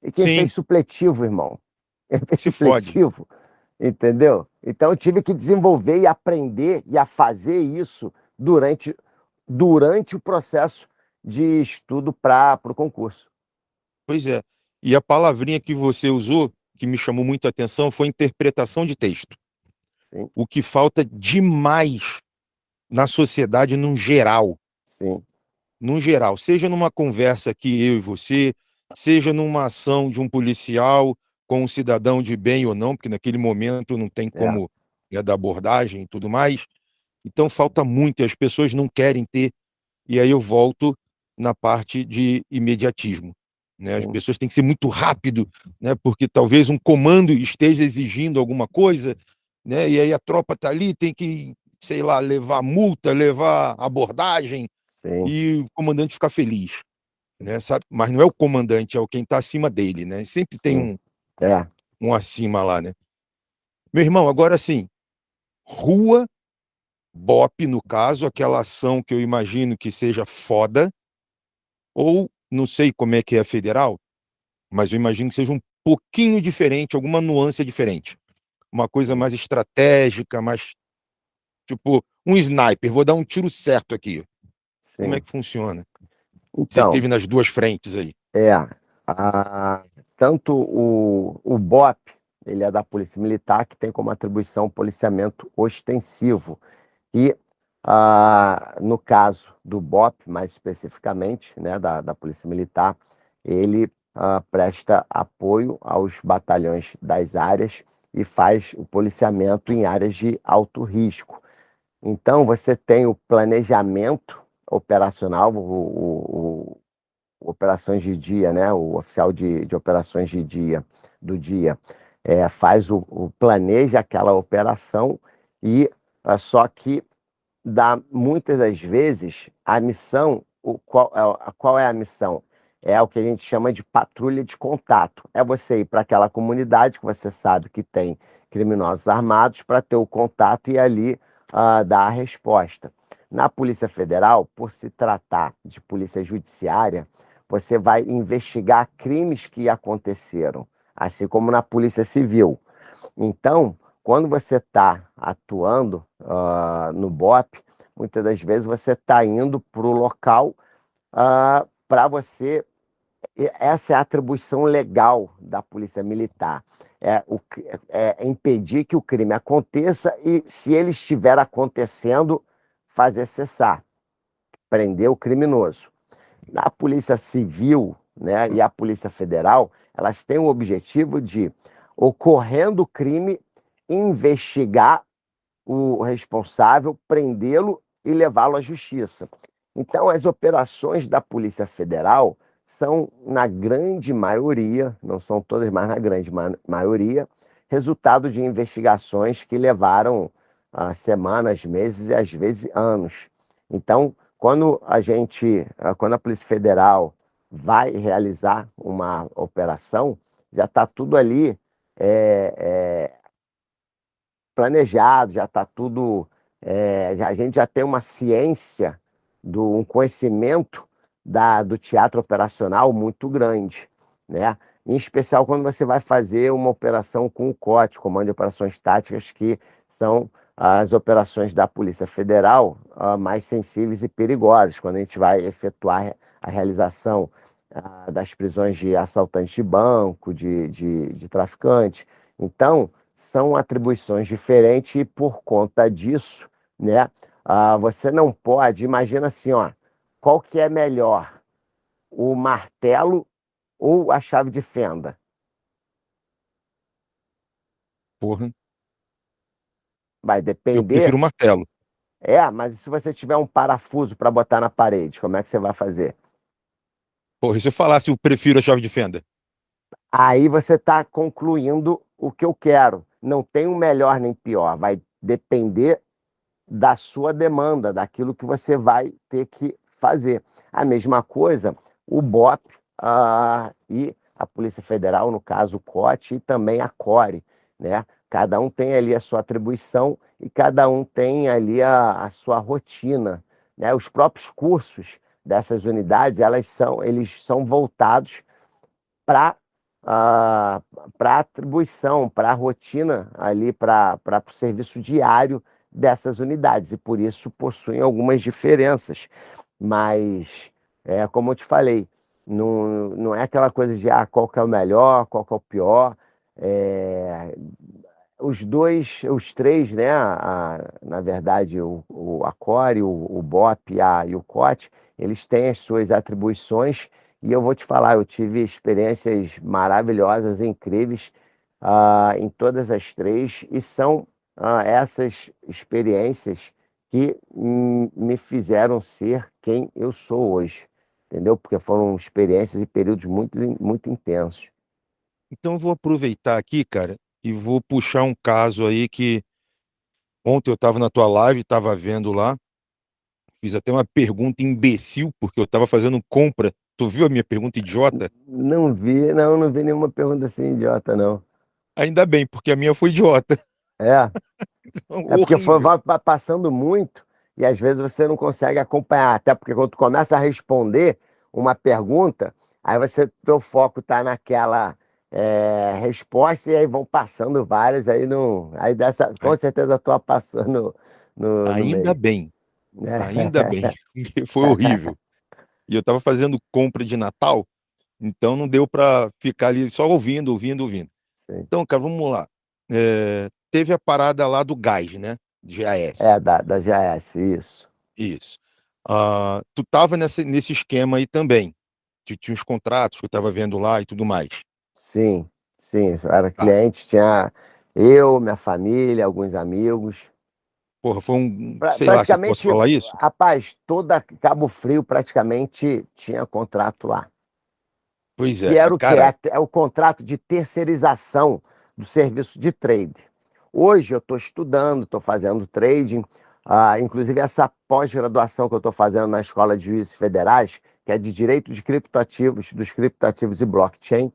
E quem Sim. fez supletivo, irmão? Quem fez Se supletivo, fode entendeu? Então eu tive que desenvolver e aprender e a fazer isso durante, durante o processo de estudo para o concurso. Pois é. E a palavrinha que você usou que me chamou muito a atenção foi interpretação de texto. Sim. O que falta demais na sociedade num geral. Sim. Num geral, seja numa conversa que eu e você, seja numa ação de um policial com um cidadão de bem ou não, porque naquele momento não tem É. como né, da abordagem e tudo mais. Então falta muito, e as pessoas não querem ter. E aí eu volto na parte de imediatismo. Né? As Sim. pessoas têm que ser muito rápido, né? porque talvez um comando esteja exigindo alguma coisa, né? e aí a tropa está ali, tem que, sei lá, levar multa, levar abordagem, Sim. e o comandante ficar feliz. Né? Sabe? Mas não é o comandante, é o quem está acima dele. Né? Sempre tem Sim. um, É. um acima lá. Né? Meu irmão, agora sim, rua, BOP, no caso, aquela ação que eu imagino que seja foda, ou não sei como é que é a federal, mas eu imagino que seja um pouquinho diferente, alguma nuance diferente. Uma coisa mais estratégica, mais tipo um sniper, vou dar um tiro certo aqui. Sim. Como é que funciona? Você Então, teve nas duas frentes aí. é, a- tanto o, o BOP, ele é da Polícia Militar, que tem como atribuição policiamento ostensivo. E, ah, no caso do BOP, mais especificamente, né, da, da Polícia Militar, ele ah, presta apoio aos batalhões das áreas e faz o policiamento em áreas de alto risco. Então, você tem o planejamento operacional, o- o- operações de dia, né? O oficial de, de operações de dia, do dia, é, faz o, o- planeja aquela operação e ah, só que dá muitas das vezes a missão, o, qual, é a- qual é a missão? É o que a gente chama de patrulha de contato. É você ir para aquela comunidade que você sabe que tem criminosos armados para ter o contato e ali ah, dar a resposta. Na Polícia Federal, por se tratar de polícia judiciária, você vai investigar crimes que aconteceram, assim como na Polícia Civil. Então, quando você está atuando ah, no BOP, muitas das vezes você está indo para o local para você. Essa é a atribuição legal da Polícia Militar. É, o, cri- é impedir que o crime aconteça e, se ele estiver acontecendo, fazer cessar, prender o criminoso. Na Polícia Civil né, e a Polícia Federal, elas têm o objetivo de, ocorrendo o crime, investigar o responsável, prendê-lo e levá-lo à justiça. Então, as operações da Polícia Federal são, na grande maioria, não são todas, mas na grande ma- maioria, resultado de investigações que levaram ah, semanas, meses e às vezes anos. Então, quando a gente, ah, quando a Polícia Federal vai realizar uma operação, já está tudo ali é, é, planejado, já está tudo. é, a gente já tem uma ciência, do, um conhecimento da, do teatro operacional muito grande, né? Em especial quando você vai fazer uma operação com o COT, Comando de Operações Táticas, que são as operações da Polícia Federal ah, mais sensíveis e perigosas, quando a gente vai efetuar a realização ah, das prisões de assaltantes de banco, de, de, de traficantes. Então, são atribuições diferentes e, por conta disso, né, ah, você não pode, imagina assim, ó, qual que é melhor, o martelo ou a chave de fenda? Porra, Vai eu depender. prefiro martelo. É, mas e se você tiver um parafuso para botar na parede, como é que você vai fazer? Porra, e se eu falasse eu prefiro a chave de fenda? Aí você está concluindo o que eu quero. Não tem um melhor nem pior. Vai depender da sua demanda, daquilo que você vai ter que fazer. A mesma coisa, o BOP ah, e a Polícia Federal, no caso o COT, e também a CORE, né? Cada um tem ali a sua atribuição e cada um tem ali a, a sua rotina, né? Os próprios cursos dessas unidades, elas são, eles são voltados para para atribuição, para a rotina ali, para o serviço diário dessas unidades, e por isso possuem algumas diferenças. Mas, é, como eu te falei, não, não é aquela coisa de ah, qual que é o melhor, qual que é o pior. É, os dois, os três, né? A, na verdade, o, o Acore, o, o BOP a, e o COT, eles têm as suas atribuições e eu vou te falar, eu tive experiências maravilhosas, incríveis uh, em todas as três e são uh, essas experiências que me fizeram ser quem eu sou hoje, entendeu? Porque foram experiências e períodos muito, muito intensos. Então vou aproveitar aqui, cara, e vou puxar um caso aí que ontem eu estava na tua live, estava vendo lá, fiz até uma pergunta imbecil, porque eu estava fazendo compra. Tu viu a minha pergunta idiota? Não vi, não, não vi nenhuma pergunta assim idiota, não. Ainda bem, porque a minha foi idiota. É. *laughs* é porque foi, vai passando muito e às vezes você não consegue acompanhar, até porque quando tu começa a responder uma pergunta, aí você teu foco está naquela é, resposta e aí vão passando várias, aí não. Aí dessa, com certeza a tua passou no. no Ainda no bem. É. Ainda bem. Foi horrível. E eu estava fazendo compra de Natal, então não deu para ficar ali só ouvindo, ouvindo, ouvindo. Sim. Então, cara, vamos lá. É, teve a parada lá do gás, né? GAS. É, da, da GAS, isso. Isso. Uh, tu tava nesse, nesse esquema aí também. Tinha uns contratos que eu tava vendo lá e tudo mais. Sim, sim. Era tá. cliente, tinha eu, minha família, alguns amigos. Porra, foi um. Pra, sei lá se posso falar isso. Rapaz, toda Cabo Frio praticamente tinha contrato lá. Pois é. E era o cara... que? É, é o contrato de terceirização do serviço de trade. Hoje eu estou estudando, estou fazendo trading, ah, inclusive essa pós-graduação que eu estou fazendo na Escola de Juízes Federais, que é de Direito de Criptoativos, dos criptoativos e blockchain,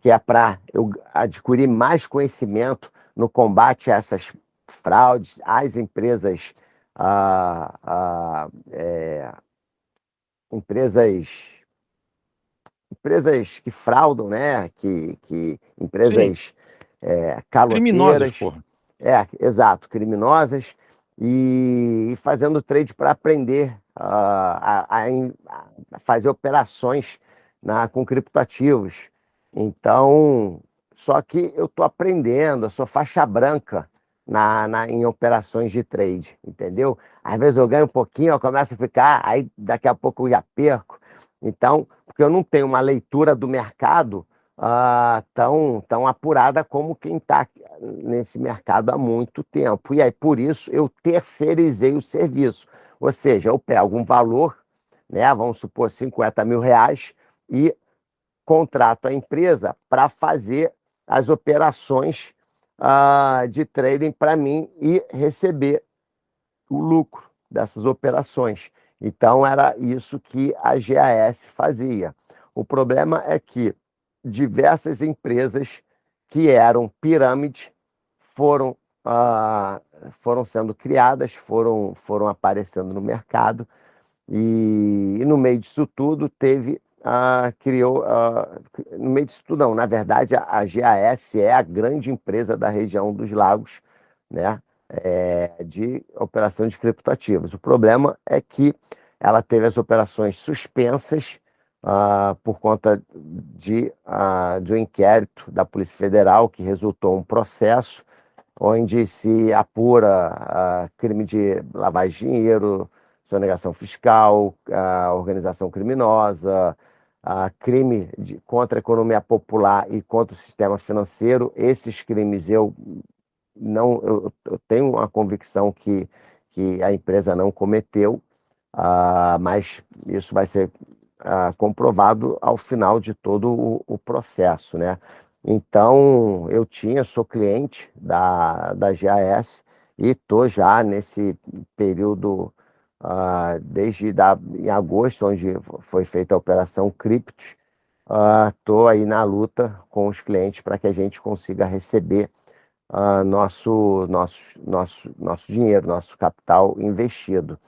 que é para eu adquirir mais conhecimento no combate a essas fraudes, às empresas, ah, ah, é, empresas, empresas que fraudam, né? Que, que empresas é. Criminosas, porra. É, exato, criminosas e, fazendo trade para aprender uh, a, a, a, fazer operações na, com criptoativos. Então, só que eu estou aprendendo, eu sou faixa branca na, na, em operações de trade, entendeu? Às vezes eu ganho um pouquinho, eu começo a ficar, aí daqui a pouco eu já perco. Então, porque eu não tenho uma leitura do mercado uh, tão, tão apurada como quem está nesse mercado há muito tempo. E aí, por isso, eu terceirizei o serviço. Ou seja, eu pego um valor, né, vamos supor 50 mil reais, e contrato a empresa para fazer as operações uh, de trading para mim e receber o lucro dessas operações. Então, era isso que a GAS fazia. O problema é que diversas empresas que eram pirâmides foram, ah, foram sendo criadas, foram, foram aparecendo no mercado, e, e no meio disso tudo teve, ah, criou, ah, no meio disso tudo não, na verdade a, GAS é a grande empresa da região dos lagos, né, é, de operação de criptoativos. O problema é que ela teve as operações suspensas, uh, por conta de, uh, de um inquérito da Polícia Federal que resultou um processo onde se apura uh, crime de lavagem de dinheiro, sonegação fiscal, organização criminosa, crime de, contra a economia popular e contra o sistema financeiro. Esses crimes eu não eu, eu tenho uma convicção que, que a empresa não cometeu, uh, mas isso vai ser ah, comprovado ao final de todo o, o, processo, né? Então, eu tinha, sou cliente da, da GAS e estou já nesse período, ah, desde da, em agosto, onde foi feita a operação Criptos, estou ah, aí na luta com os clientes para que a gente consiga receber ah, nosso, nosso, nosso, nosso dinheiro, nosso capital investido.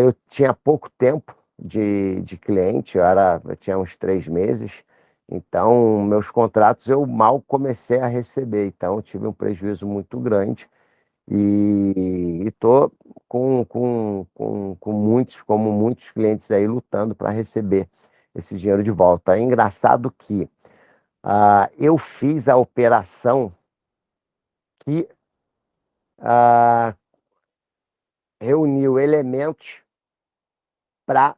Eu tinha pouco tempo de, de cliente, eu, era, eu tinha uns três meses, então meus contratos eu mal comecei a receber, então tive um prejuízo muito grande e estou com, com, com, com muitos, como muitos clientes aí, lutando para receber esse dinheiro de volta. É engraçado que ah, eu fiz a operação que ah, reuniu elementos para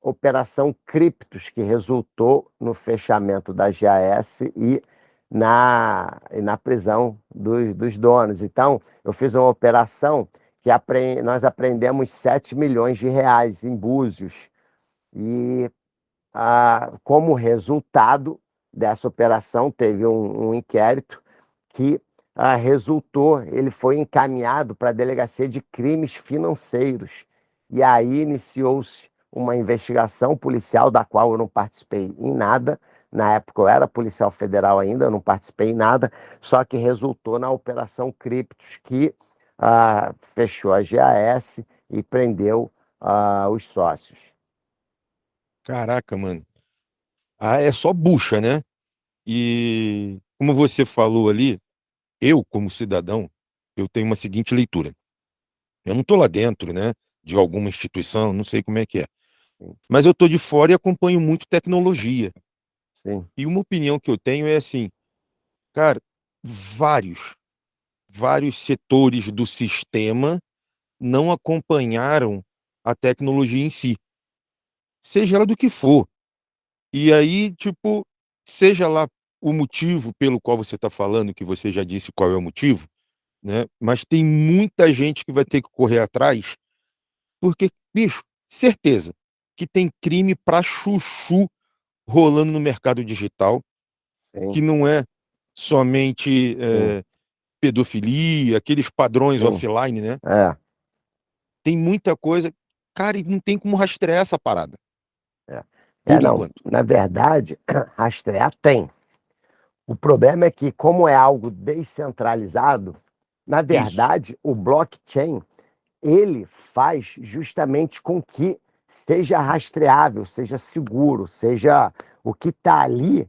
Operação Criptos, que resultou no fechamento da GAS e na, na prisão dos, dos donos. Então, eu fiz uma operação que apre, nós aprendemos 7 milhões de reais em Búzios. E ah, como resultado dessa operação, teve um, um inquérito que ah, resultou, ele foi encaminhado para a Delegacia de Crimes Financeiros. E aí iniciou-se uma investigação policial da qual eu não participei em nada. Na época eu era policial federal ainda, não participei em nada, só que resultou na Operação Criptos, que ah, fechou a GAS e prendeu ah, os sócios. Caraca, mano. Ah, é só bucha, né? E como você falou ali, eu, como cidadão, eu tenho uma seguinte leitura. Eu não estou lá dentro, né, de alguma instituição, não sei como é que é. Mas eu estou de fora e acompanho muito tecnologia. Sim. E uma opinião que eu tenho é assim, cara, vários, vários setores do sistema não acompanharam a tecnologia em si. Seja ela do que for. E aí, tipo, seja lá o motivo pelo qual você está falando, que você já disse qual é o motivo, né? Mas tem muita gente que vai ter que correr atrás, porque, bicho, certeza que tem crime para chuchu rolando no mercado digital, Sim. que não é somente é, pedofilia, aqueles padrões Sim. offline, né? É. Tem muita coisa. Cara, e não tem como rastrear essa parada. É, Por não, na verdade, *clears throat* rastrear tem. O problema é que, como é algo descentralizado, na verdade, o blockchain ele faz justamente com que seja rastreável, seja seguro, seja o que está ali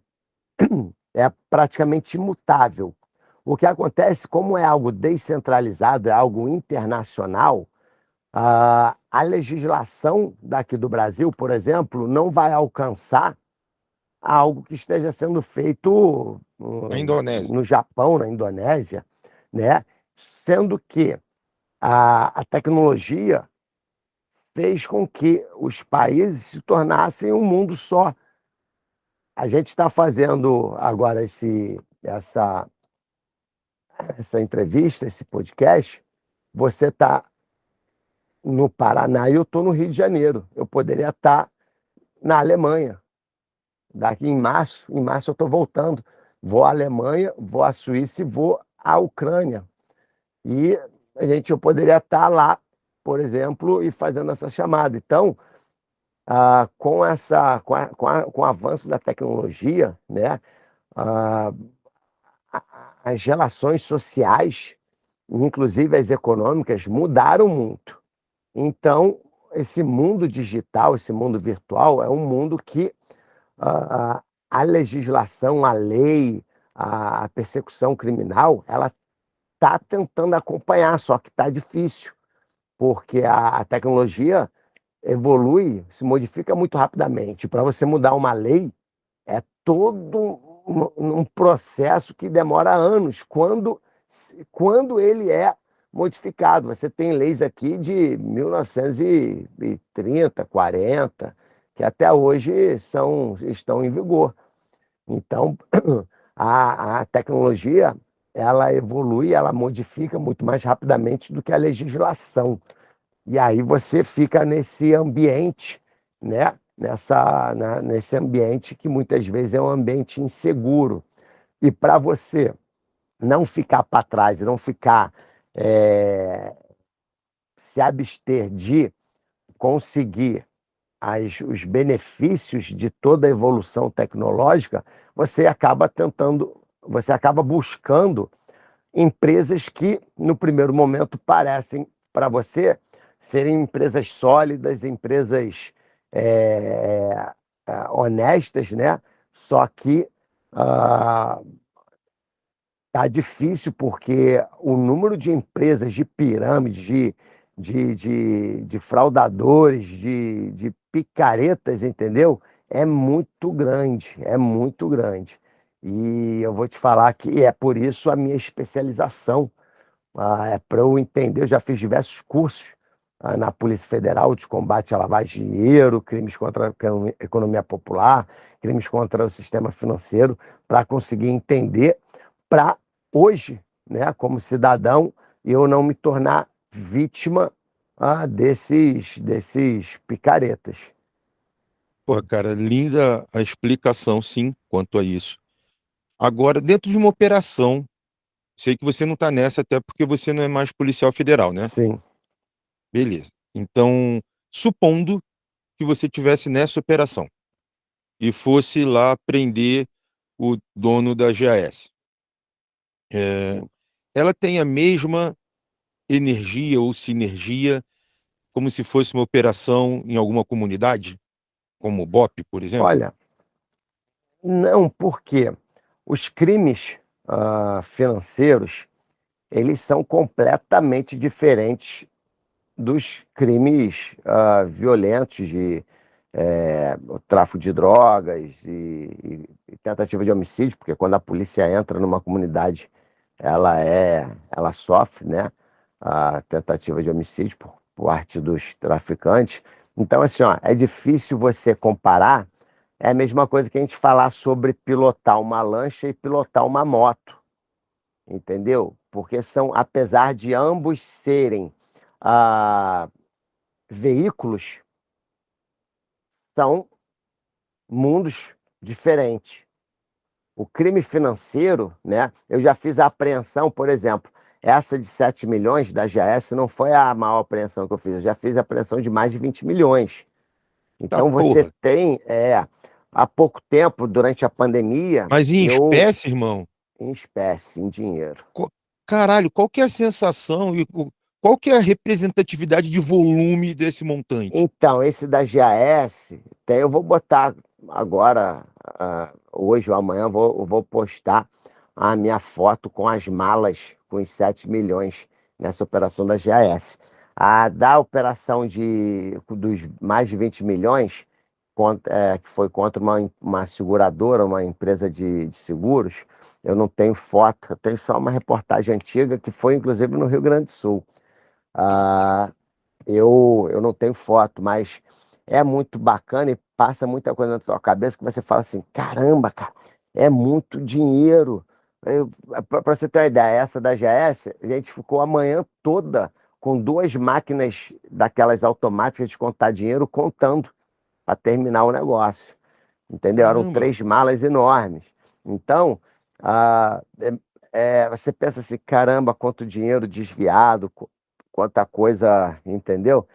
*clears throat* é praticamente imutável. O que acontece, como é algo descentralizado, é algo internacional, a, a legislação daqui do Brasil, por exemplo, não vai alcançar algo que esteja sendo feito Na no, Indonésia. no Japão, na Indonésia, né? Sendo que a, a tecnologia fez com que os países se tornassem um mundo só. A gente está fazendo agora esse, essa, essa entrevista, esse podcast. Você está no Paraná e eu estou no Rio de Janeiro. Eu poderia estar na Alemanha. Daqui em março, em março eu estou voltando. Vou à Alemanha, vou à Suíça e vou à Ucrânia. E a gente eu poderia estar lá, por exemplo, e fazendo essa chamada. Então, ah, com essa, com, a, com, a, com, o avanço da tecnologia, né, ah, as relações sociais, inclusive as econômicas, mudaram muito. Então, esse mundo digital, esse mundo virtual, é um mundo que a, a legislação, a lei, a persecução criminal, ela está tentando acompanhar, só que está difícil, porque a, tecnologia evolui, se modifica muito rapidamente. Para você mudar uma lei, é todo um, um processo que demora anos, quando, quando ele é modificado. Você tem leis aqui de 1930, 40, que até hoje são, estão em vigor. Então, *clears throat* a, a tecnologia ela evolui, ela modifica muito mais rapidamente do que a legislação. E aí você fica nesse ambiente, né? Nessa, na, nesse ambiente que muitas vezes é um ambiente inseguro. E para você não ficar para trás, não ficar é, se abster de conseguir as, os benefícios de toda a evolução tecnológica, você acaba tentando, você acaba buscando empresas que, no primeiro momento, parecem para você serem empresas sólidas, empresas é, é, honestas, né? Só que ah, Tá difícil porque o número de empresas de pirâmides, de, de, de, de fraudadores, de, de picaretas, entendeu? É muito grande, é muito grande. E eu vou te falar que é por isso a minha especialização. Ah, é para eu entender, eu já fiz diversos cursos ah, na Polícia Federal de combate à lavagem de dinheiro, crimes contra a economia popular, crimes contra o sistema financeiro, para conseguir entender, para hoje, né, como cidadão, eu não me tornar vítima ah, desses, desses picaretas. Pô, cara, linda a explicação, sim, quanto a isso. Agora, dentro de uma operação, sei que você não está nessa, até porque você não é mais policial federal, né? Sim. Beleza. Então, supondo que você tivesse nessa operação e fosse lá prender o dono da GAS. É, ela tem a mesma energia ou sinergia como se fosse uma operação em alguma comunidade, como o BOP, por exemplo? Olha, não, porque os crimes uh, financeiros, eles são completamente diferentes dos crimes uh, violentos de é, tráfico de drogas e, e, tentativa de homicídio, porque quando a polícia entra numa comunidade, ela é, ela sofre, né, a tentativa de homicídio por parte dos traficantes. Então, assim, ó, é difícil você comparar. É a mesma coisa que a gente falar sobre pilotar uma lancha e pilotar uma moto, entendeu? Porque são, apesar de ambos serem ah, veículos, são mundos diferentes. O crime financeiro, né? Eu já fiz a apreensão, por exemplo, essa de 7 milhões da GS não foi a maior apreensão que eu fiz, eu já fiz a apreensão de mais de 20 milhões. Então tá, você porra. tem, é, há pouco tempo, durante a pandemia. Mas em eu... espécie, irmão? Em espécie, em dinheiro. Caralho, qual que é a sensação e qual que é a representatividade de volume desse montante? Então, esse da GAS, tem, eu vou botar agora, uh, hoje ou amanhã, vou, vou postar a minha foto com as malas com os 7 milhões nessa operação da GAS. A da operação de, dos mais de 20 milhões, contra, é, que foi contra uma, uma seguradora, uma empresa de, de seguros, eu não tenho foto, eu tenho só uma reportagem antiga que foi inclusive no Rio Grande do Sul. Ah, eu, eu não tenho foto, mas é muito bacana e passa muita coisa na tua cabeça que você fala assim: caramba, cara, é muito dinheiro. Para você ter uma ideia, essa da GS, a gente ficou a manhã toda com duas máquinas daquelas automáticas de contar dinheiro contando para terminar o negócio. Entendeu? Eram três malas enormes. Então, ah, é, você pensa assim, caramba, quanto dinheiro desviado, quanta coisa, entendeu?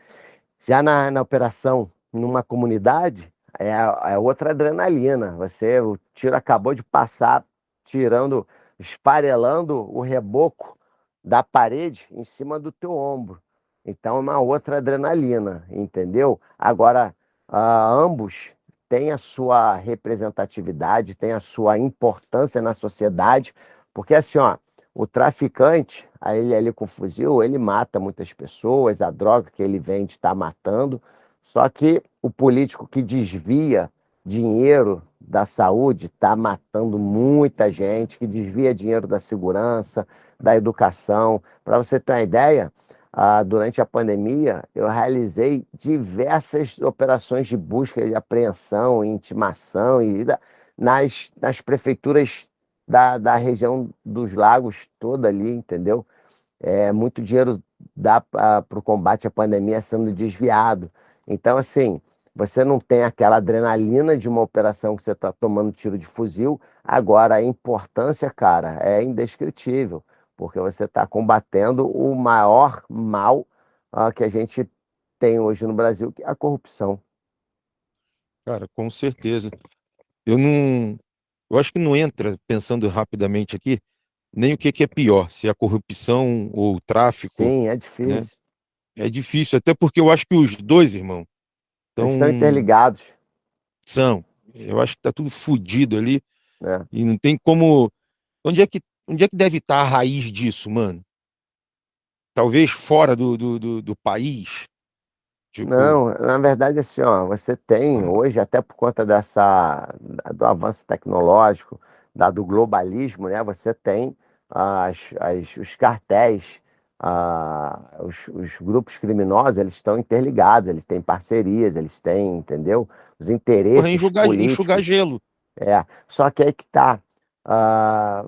Já na, na operação numa comunidade, é, é outra adrenalina. Você, o tiro acabou de passar, tirando, esfarelando o reboco da parede em cima do teu ombro. Então é uma outra adrenalina, entendeu? Agora, uh, ambos têm a sua representatividade, têm a sua importância na sociedade, porque assim, ó, o traficante, ele ali com fuzil, ele mata muitas pessoas, a droga que ele vende está matando, só que o político que desvia dinheiro da saúde está matando muita gente, que desvia dinheiro da segurança, da educação. Para você ter uma ideia, ah, durante a pandemia, eu realizei diversas operações de busca e apreensão, intimação e nas, nas prefeituras da, da região dos lagos toda ali, entendeu? É, muito dinheiro dá para o combate à pandemia sendo desviado. Então, assim, você não tem aquela adrenalina de uma operação que você está tomando tiro de fuzil. Agora, a importância, cara, é indescritível, porque você está combatendo o maior mal uh, que a gente tem hoje no Brasil, que é a corrupção. Cara, com certeza. Eu não. Eu acho que não entra, pensando rapidamente aqui, nem o que, que é pior, se é a corrupção ou o tráfico. Sim, é né? difícil. Né? É difícil, até porque eu acho que os dois, irmão, Eles estão interligados. São. Eu acho que tá tudo fodido ali. É. E não tem como. Onde é que, onde é que deve estar tá a raiz disso, mano? Talvez fora do, do, do, do país? Tipo... Não, na verdade, assim, ó, você tem hoje, até por conta dessa, do avanço tecnológico, dado o globalismo, né, você tem as, as, os cartéis, ah, os, os, grupos criminosos, eles estão interligados, eles têm parcerias, eles têm, entendeu? Os interesses Porra, enxugar, políticos. enxugar gelo. É, só que aí que tá. Ah,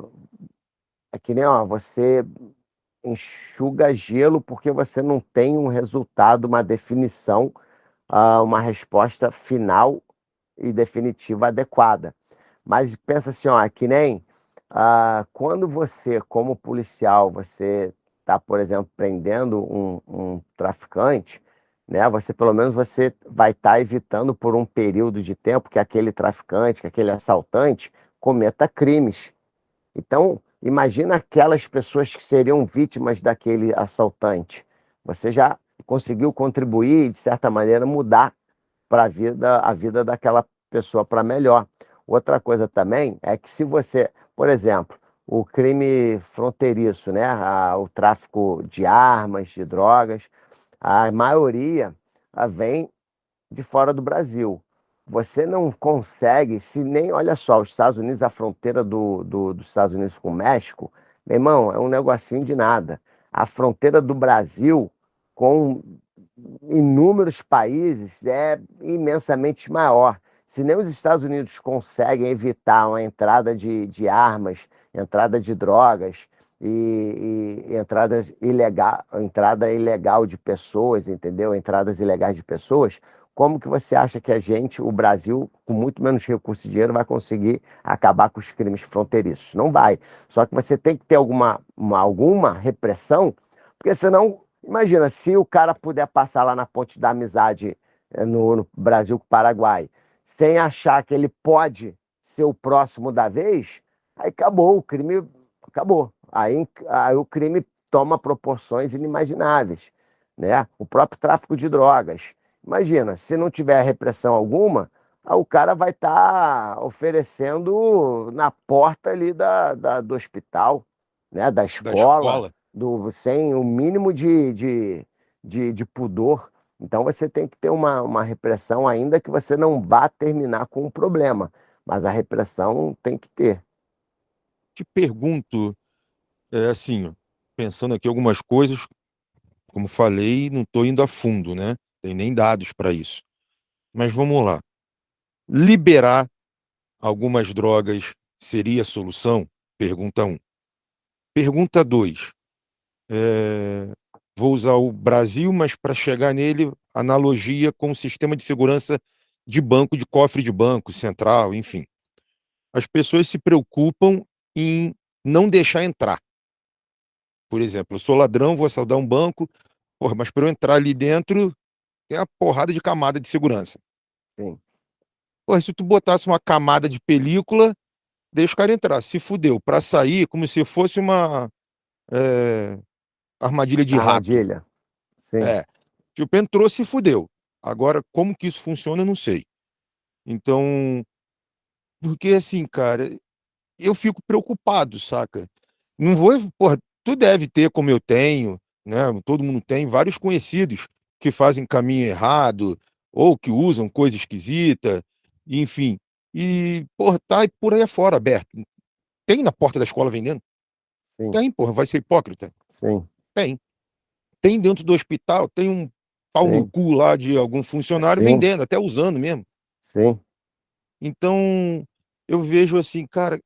é que nem, ó, você enxuga gelo porque você não tem um resultado, uma definição, ah, uma resposta final e definitiva adequada. Mas pensa assim, ó, é que nem ah, quando você, como policial, você está, por exemplo, prendendo um, um, traficante, né? Você pelo menos você vai estar tá evitando por um período de tempo que aquele traficante, que aquele assaltante cometa crimes. Então, imagina aquelas pessoas que seriam vítimas daquele assaltante. Você já conseguiu contribuir, de certa maneira, mudar para a vida, a vida daquela pessoa para melhor. Outra coisa também é que se você, por exemplo, o crime fronteiriço, né, o tráfico de armas, de drogas, a maioria a, vem de fora do Brasil. Você não consegue, se nem, olha só, os Estados Unidos, a fronteira do, do, dos Estados Unidos com o México, meu irmão, é um negocinho de nada. A fronteira do Brasil com inúmeros países é imensamente maior. Se nem os Estados Unidos conseguem evitar uma entrada de, de armas, entrada de drogas e, e entradas ilegal, entrada ilegal de pessoas, entendeu? Entradas ilegais de pessoas, como que você acha que a gente, o Brasil, com muito menos recursos e dinheiro, vai conseguir acabar com os crimes fronteiriços? Não vai. Só que você tem que ter alguma, uma, alguma repressão, porque senão, imagina, se o cara puder passar lá na ponte da amizade eh, no, no Brasil com o Paraguai, sem achar que ele pode ser o próximo da vez, aí acabou, o crime acabou. Aí, aí o crime toma proporções inimagináveis. Né? O próprio tráfico de drogas. Imagina, se não tiver repressão alguma, o cara vai estar tá oferecendo na porta ali da, da, do hospital, né? da escola, da escola. Do, sem o mínimo de, de, de, de pudor. Então você tem que ter uma, uma repressão, ainda que você não vá terminar com o problema, mas a repressão tem que ter. Te pergunto, é, assim, pensando aqui algumas coisas, como falei, não estou indo a fundo, né? Tem nem dados para isso. Mas vamos lá. Liberar algumas drogas seria a solução? Pergunta 1. Um. Pergunta 2. É, vou usar o Brasil, mas para chegar nele, analogia com o sistema de segurança de banco, de cofre de banco, central, enfim. As pessoas se preocupam em não deixar entrar. Por exemplo, eu sou ladrão, vou assaltar um banco, porra, mas para eu entrar ali dentro, tem uma porrada de camada de segurança. Sim. Porra, se tu botasse uma camada de película, deixa o cara entrar. Se fudeu. Para sair, como se fosse uma. É, armadilha de armadilha. rato. Sim. É. Tipo, entrou, se fudeu. Agora, como que isso funciona, eu não sei. Então, porque assim, cara, eu fico preocupado, saca? Não vou, porra, tu deve ter como eu tenho, né? Todo mundo tem vários conhecidos que fazem caminho errado ou que usam coisa esquisita, enfim. E, porra, tá por aí fora aberto. Tem na porta da escola vendendo? Sim. Tem, porra, vai ser hipócrita? Sim. Tem. Tem dentro do hospital, tem um pau Sim. no cu lá de algum funcionário Sim. vendendo, até usando mesmo. Sim. Então, eu vejo assim, cara,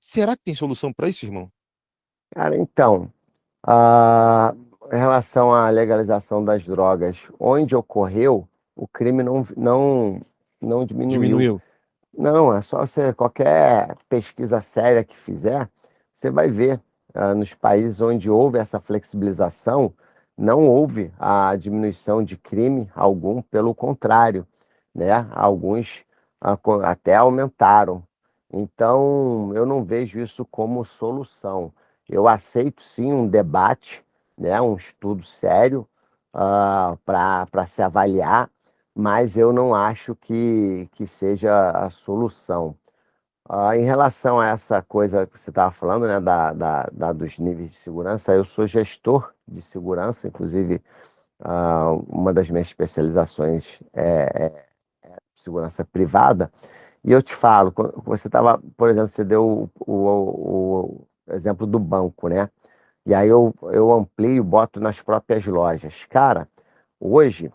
será que tem solução para isso, irmão? Cara, então, a... em relação à legalização das drogas, onde ocorreu, o crime não, não, não diminuiu. Diminuiu. Não, é só você, qualquer pesquisa séria que fizer, você vai ver ah, nos países onde houve essa flexibilização, não houve a diminuição de crime algum, pelo contrário, né? Alguns ah, até aumentaram. Então, eu não vejo isso como solução. Eu aceito sim um debate, né? um estudo sério uh, para se avaliar, mas eu não acho que, que seja a solução. Uh, em relação a essa coisa que você estava falando, né, da, da, da, dos níveis de segurança, eu sou gestor de segurança, inclusive uh, uma das minhas especializações é, é, é, segurança privada, E eu te falo, você estava, por exemplo, você deu o, o, o exemplo do banco, né? E aí eu, eu amplio, boto nas próprias lojas. Cara, hoje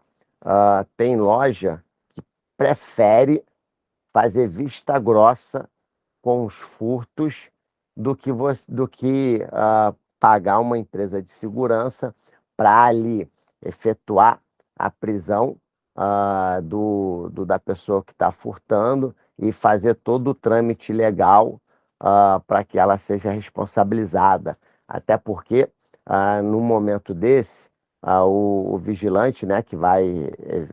uh, tem loja que prefere fazer vista grossa com os furtos do que, você, do que uh, pagar uma empresa de segurança para ali efetuar a prisão uh, do, do, da pessoa que está furtando e fazer todo o trâmite legal para que ela seja responsabilizada. Até porque, uh, no momento desse, o, o, vigilante, né, que vai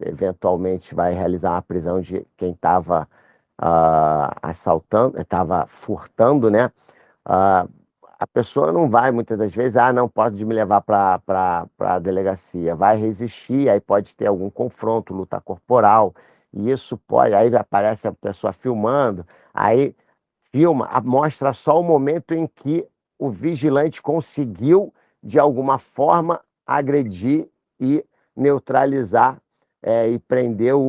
eventualmente vai realizar uma prisão de quem estava assaltando, estava furtando, né, a pessoa não vai muitas das vezes, ah, não pode me levar para a delegacia, vai resistir, aí pode ter algum confronto, luta corporal, e isso pode, aí aparece a pessoa filmando, aí filma, mostra só o momento em que o vigilante conseguiu, de alguma forma, agredir e neutralizar é, e prender o,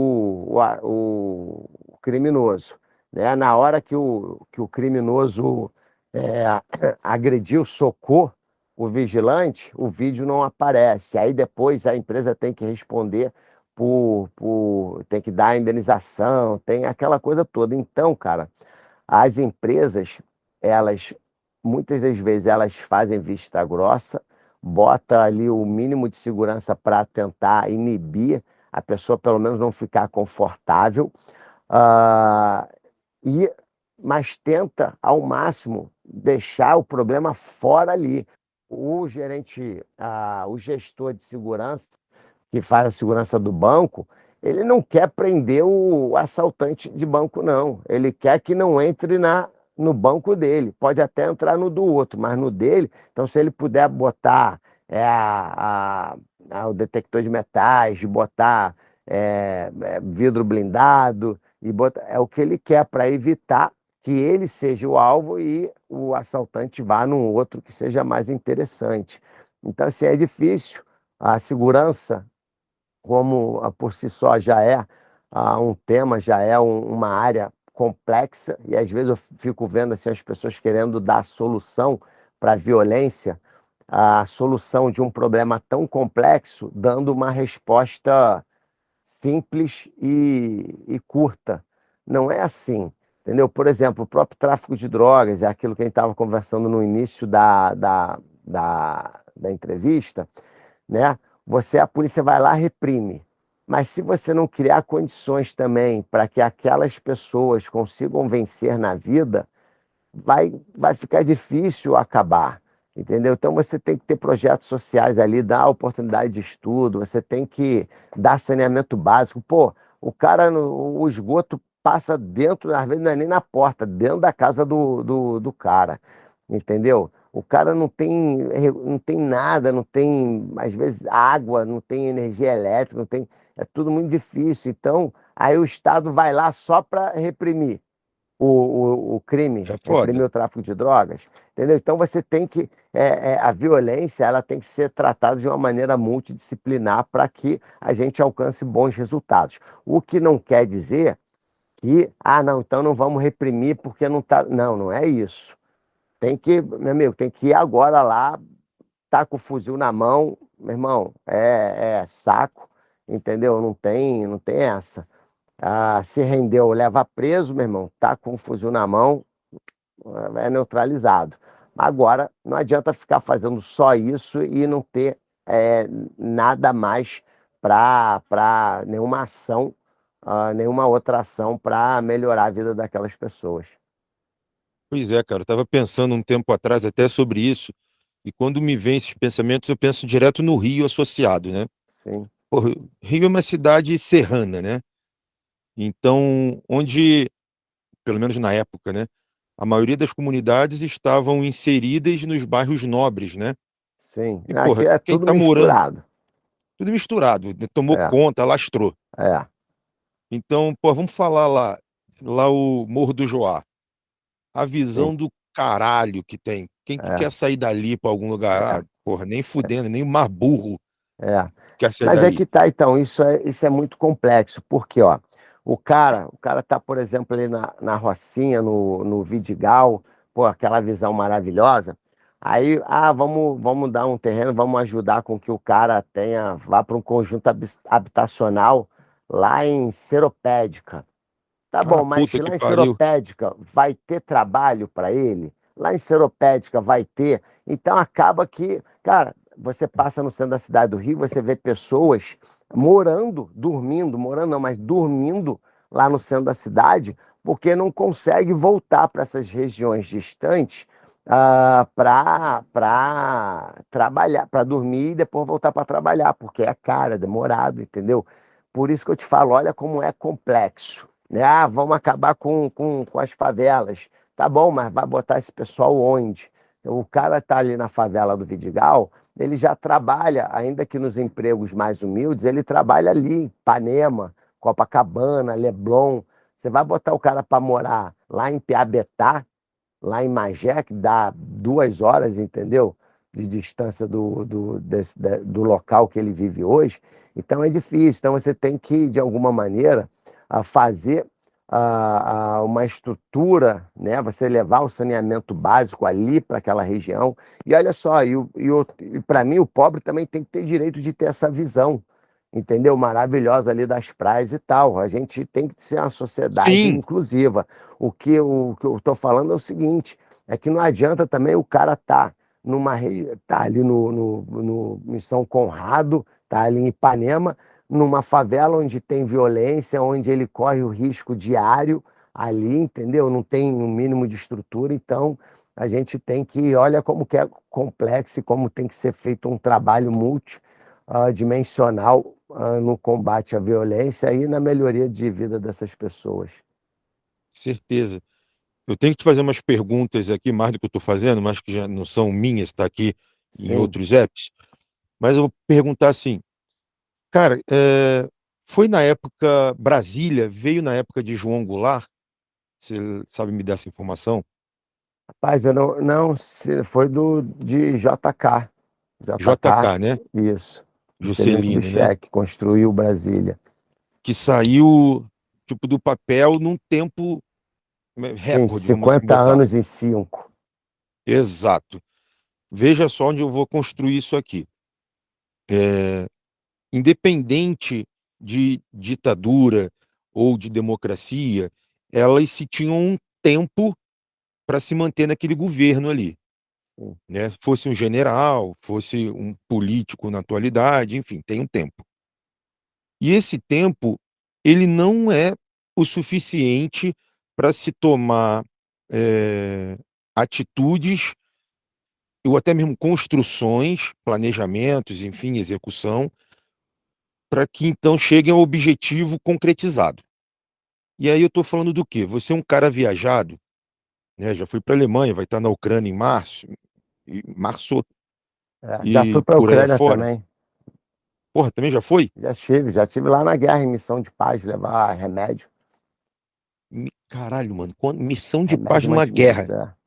o, o criminoso. Né? Na hora que o, que o criminoso é, *coughs* agrediu, socou o vigilante, o vídeo não aparece. Aí depois a empresa tem que responder por, por tem que dar indenização, tem aquela coisa toda. Então, cara, as empresas, elas muitas das vezes elas fazem vista grossa, bota ali o mínimo de segurança para tentar inibir a pessoa pelo menos não ficar confortável. Uh, e mas tenta ao máximo deixar o problema fora ali. O gerente, ah, o gestor de segurança, que faz a segurança do banco, ele não quer prender o assaltante de banco, não. Ele quer que não entre na, no banco dele. Pode até entrar no do outro, mas no dele. Então, se ele puder botar é, a, a, o detector de metais, botar é, é, vidro blindado, e botar, é o que ele quer para evitar que ele seja o alvo e o assaltante vá num outro que seja mais interessante. Então, assim, é difícil. A segurança, como por si só já é um tema, já é uma área complexa, e às vezes eu fico vendo assim, as pessoas querendo dar solução para a violência, a solução de um problema tão complexo, dando uma resposta simples e, e curta. Não é assim. Entendeu? Por exemplo, o próprio tráfico de drogas, é aquilo que a gente estava conversando no início da, da, da, da entrevista, né? Você, a polícia vai lá reprime. Mas se você não criar condições também para que aquelas pessoas consigam vencer na vida, vai, vai ficar difícil acabar, entendeu? Então você tem que ter projetos sociais ali, dar oportunidade de estudo, você tem que dar saneamento básico. Pô, o cara, o esgoto passa dentro, às vezes não é nem na porta, dentro da casa do, do, do cara, entendeu? O cara não tem, não tem nada, não tem, às vezes, água, não tem energia elétrica, não tem, é tudo muito difícil. Então, aí o Estado vai lá só para reprimir o, o, o crime, é reprimir o tráfico de drogas, entendeu? Então você tem que, é, é, a violência, ela tem que ser tratada de uma maneira multidisciplinar para que a gente alcance bons resultados. O que não quer dizer que, ah, não, então não vamos reprimir porque não tá. Não, não é isso. Tem que, meu amigo, tem que ir agora lá, tá com o fuzil na mão, meu irmão, é, é saco, entendeu? Não tem, não tem essa. Ah, se rendeu, leva preso, meu irmão, tá com o fuzil na mão, é neutralizado. Agora, não adianta ficar fazendo só isso e não ter é, nada mais para nenhuma ação uh, nenhuma outra ação para melhorar a vida daquelas pessoas. Pois é, cara, eu estava pensando um tempo atrás até sobre isso, e quando me vem esses pensamentos, eu penso direto no Rio associado, né? Sim. Porra, Rio é uma cidade serrana, né? Então, onde, pelo menos na época, né? A maioria das comunidades estavam inseridas nos bairros nobres, né? Sim. E, porra, Aqui é quem tudo tá misturado. Morando, tudo misturado. Né? Tomou É. conta, lastrou. É. Então, pô, vamos falar lá, lá o Morro do Joá. A visão Sim. do caralho que tem. Quem que É. quer sair dali para algum lugar? É. Ah, porra, nem fudendo, nem o mais burro É. quer sair Mas é que tá, então, isso é, isso é muito complexo, porque, ó, O cara, o cara tá, por exemplo, ali na, na Rocinha, no, no Vidigal, pô, aquela visão maravilhosa. Aí, ah, vamos, vamos dar um terreno, vamos ajudar com que o cara tenha, vá para um conjunto habitacional lá em Seropédica. Tá Ah, bom, mas que lá em pariu. Seropédica vai ter trabalho para ele? Lá em Seropédica vai ter. Então acaba que, cara, você passa no centro da cidade do Rio, você vê pessoas morando, dormindo, morando não, mas dormindo lá no centro da cidade, porque não consegue voltar para essas regiões distantes ah, para trabalhar, para dormir e depois voltar para trabalhar, porque é caro, é demorado, entendeu? Por isso que eu te falo, olha como é complexo né? Ah, vamos acabar com, com, com as favelas. Tá bom, mas vai botar esse pessoal onde? O cara tá ali na favela do Vidigal, ele já trabalha, ainda que nos empregos mais humildes, ele trabalha ali em Ipanema, Copacabana, Leblon. Você vai botar o cara para morar lá em Piabetá, lá em Magé, que dá duas horas, entendeu? De distância do, do, desse, do local que ele vive hoje. Então é difícil. Então você tem que, de alguma maneira, fazer a, a uma estrutura, né? Você levar o saneamento básico ali para aquela região. E olha só, e, e, e para mim o pobre também tem que ter direito de ter essa visão, entendeu? Maravilhosa ali das praias e tal. A gente tem que ser uma sociedade Sim, inclusiva. O que, eu estou falando é o seguinte: é que não adianta também o cara estar tá numa tá ali no, no, no, em São Conrado, tá ali em Ipanema, numa favela onde tem violência, onde ele corre o risco diário ali, entendeu? Não tem um mínimo de estrutura, então a gente tem que, olha como que é complexo e como tem que ser feito um trabalho multidimensional uh, no combate à violência e na melhoria de vida dessas pessoas. certeza. Eu tenho que te fazer umas perguntas aqui, mais do que eu estou fazendo, mas que já não são minhas, está aqui em Sim. outros apps. Mas eu vou perguntar assim, cara, é, foi na época Brasília, veio na época de João Goulart? Você sabe me dar essa informação? Rapaz, eu não, não, se- foi do de JK. JK, JK, né? isso. Juscelino né? Kubitschek construiu Brasília. Que saiu tipo do papel num tempo Sim, recorde, vamos assim 50 botar. anos em 5. Exato. Veja só onde eu vou construir isso aqui. É, independente de ditadura ou de democracia, elas se tinham um tempo para se manter naquele governo ali, né? Fosse um general, fosse um político na atualidade, enfim, tem um tempo. E esse tempo, ele não é o suficiente para se tomar é, atitudes ou até mesmo construções, planejamentos, enfim, execução, para que então cheguem ao objetivo concretizado. E aí eu estou falando do quê? Você é um cara viajado, né? Já fui para a Alemanha, vai estar na Ucrânia em março, em março É, já fui para a Ucrânia também. Porra, também já foi? Já estive, já estive lá na guerra em missão de paz, levar remédio. Mi- Caralho, mano, missão de paz Remédio numa guerra. é.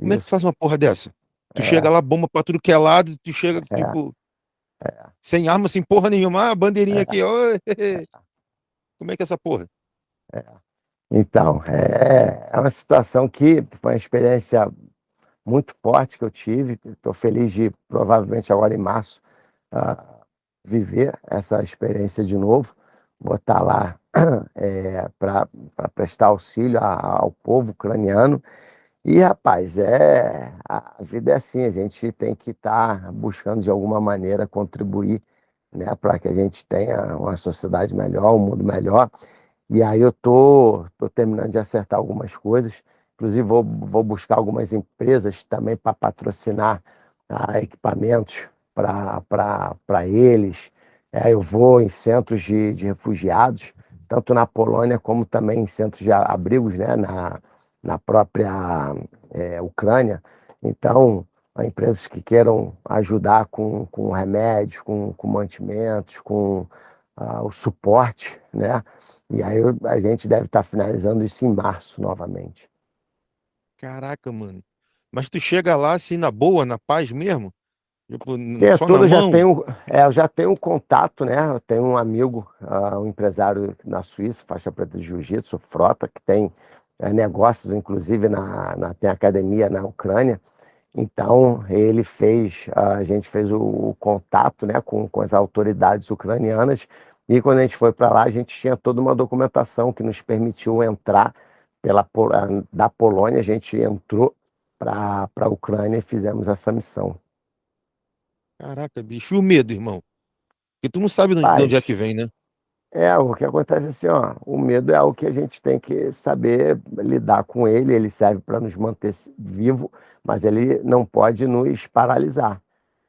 Como é que tu faz uma porra dessa? Tu É. chega lá, bomba pra tudo que é lado, tu chega, É. tipo, sem arma, sem porra nenhuma, ah, bandeirinha aqui, oi, *laughs* como é que é essa porra? Então, é, é uma situação que foi uma experiência muito forte que eu tive. Estou feliz de, provavelmente agora em março, ah, viver essa experiência de novo. Vou estar lá *clears throat* para prestar auxílio a- ao povo ucraniano. E, rapaz, é, a vida é assim, a gente tem que estar buscando de alguma maneira contribuir né, para que a gente tenha uma sociedade melhor, um mundo melhor. E aí eu tô, tô terminando de acertar algumas coisas. Inclusive, vou, vou buscar algumas empresas também para patrocinar ah, equipamentos para eles. É, eu vou em centros de, de refugiados, tanto na Polônia como também em centros de abrigos né, na, na própria é, Ucrânia. Então, há empresas que queiram ajudar com, com remédios, com, com mantimentos, com ah, o suporte, né? E aí a gente deve estar finalizando isso em março novamente. Caraca, mano. Mas tu chega lá assim na boa, na paz mesmo? Tipo, Sim, só na tudo, eu já mão? tenho, é, eu já tenho um contato, né? Eu tenho um amigo, ah, um empresário na Suíça, faixa preta de jiu-jitsu, Frota, que tem é, negócios, inclusive, na, na, tem academia na Ucrânia. Então, ele fez, a gente fez o, o contato, né, com, com as autoridades ucranianas, e quando a gente foi para lá, a gente tinha toda uma documentação que nos permitiu entrar pela, da Polônia, a gente entrou para a Ucrânia e fizemos essa missão. Caraca, bicho. E o medo, irmão? Porque tu não sabe de de onde é que vem, né? É, o que acontece é assim, ó, o medo é algo que a gente tem que saber lidar com ele, ele serve para nos manter vivo, mas ele não pode nos paralisar,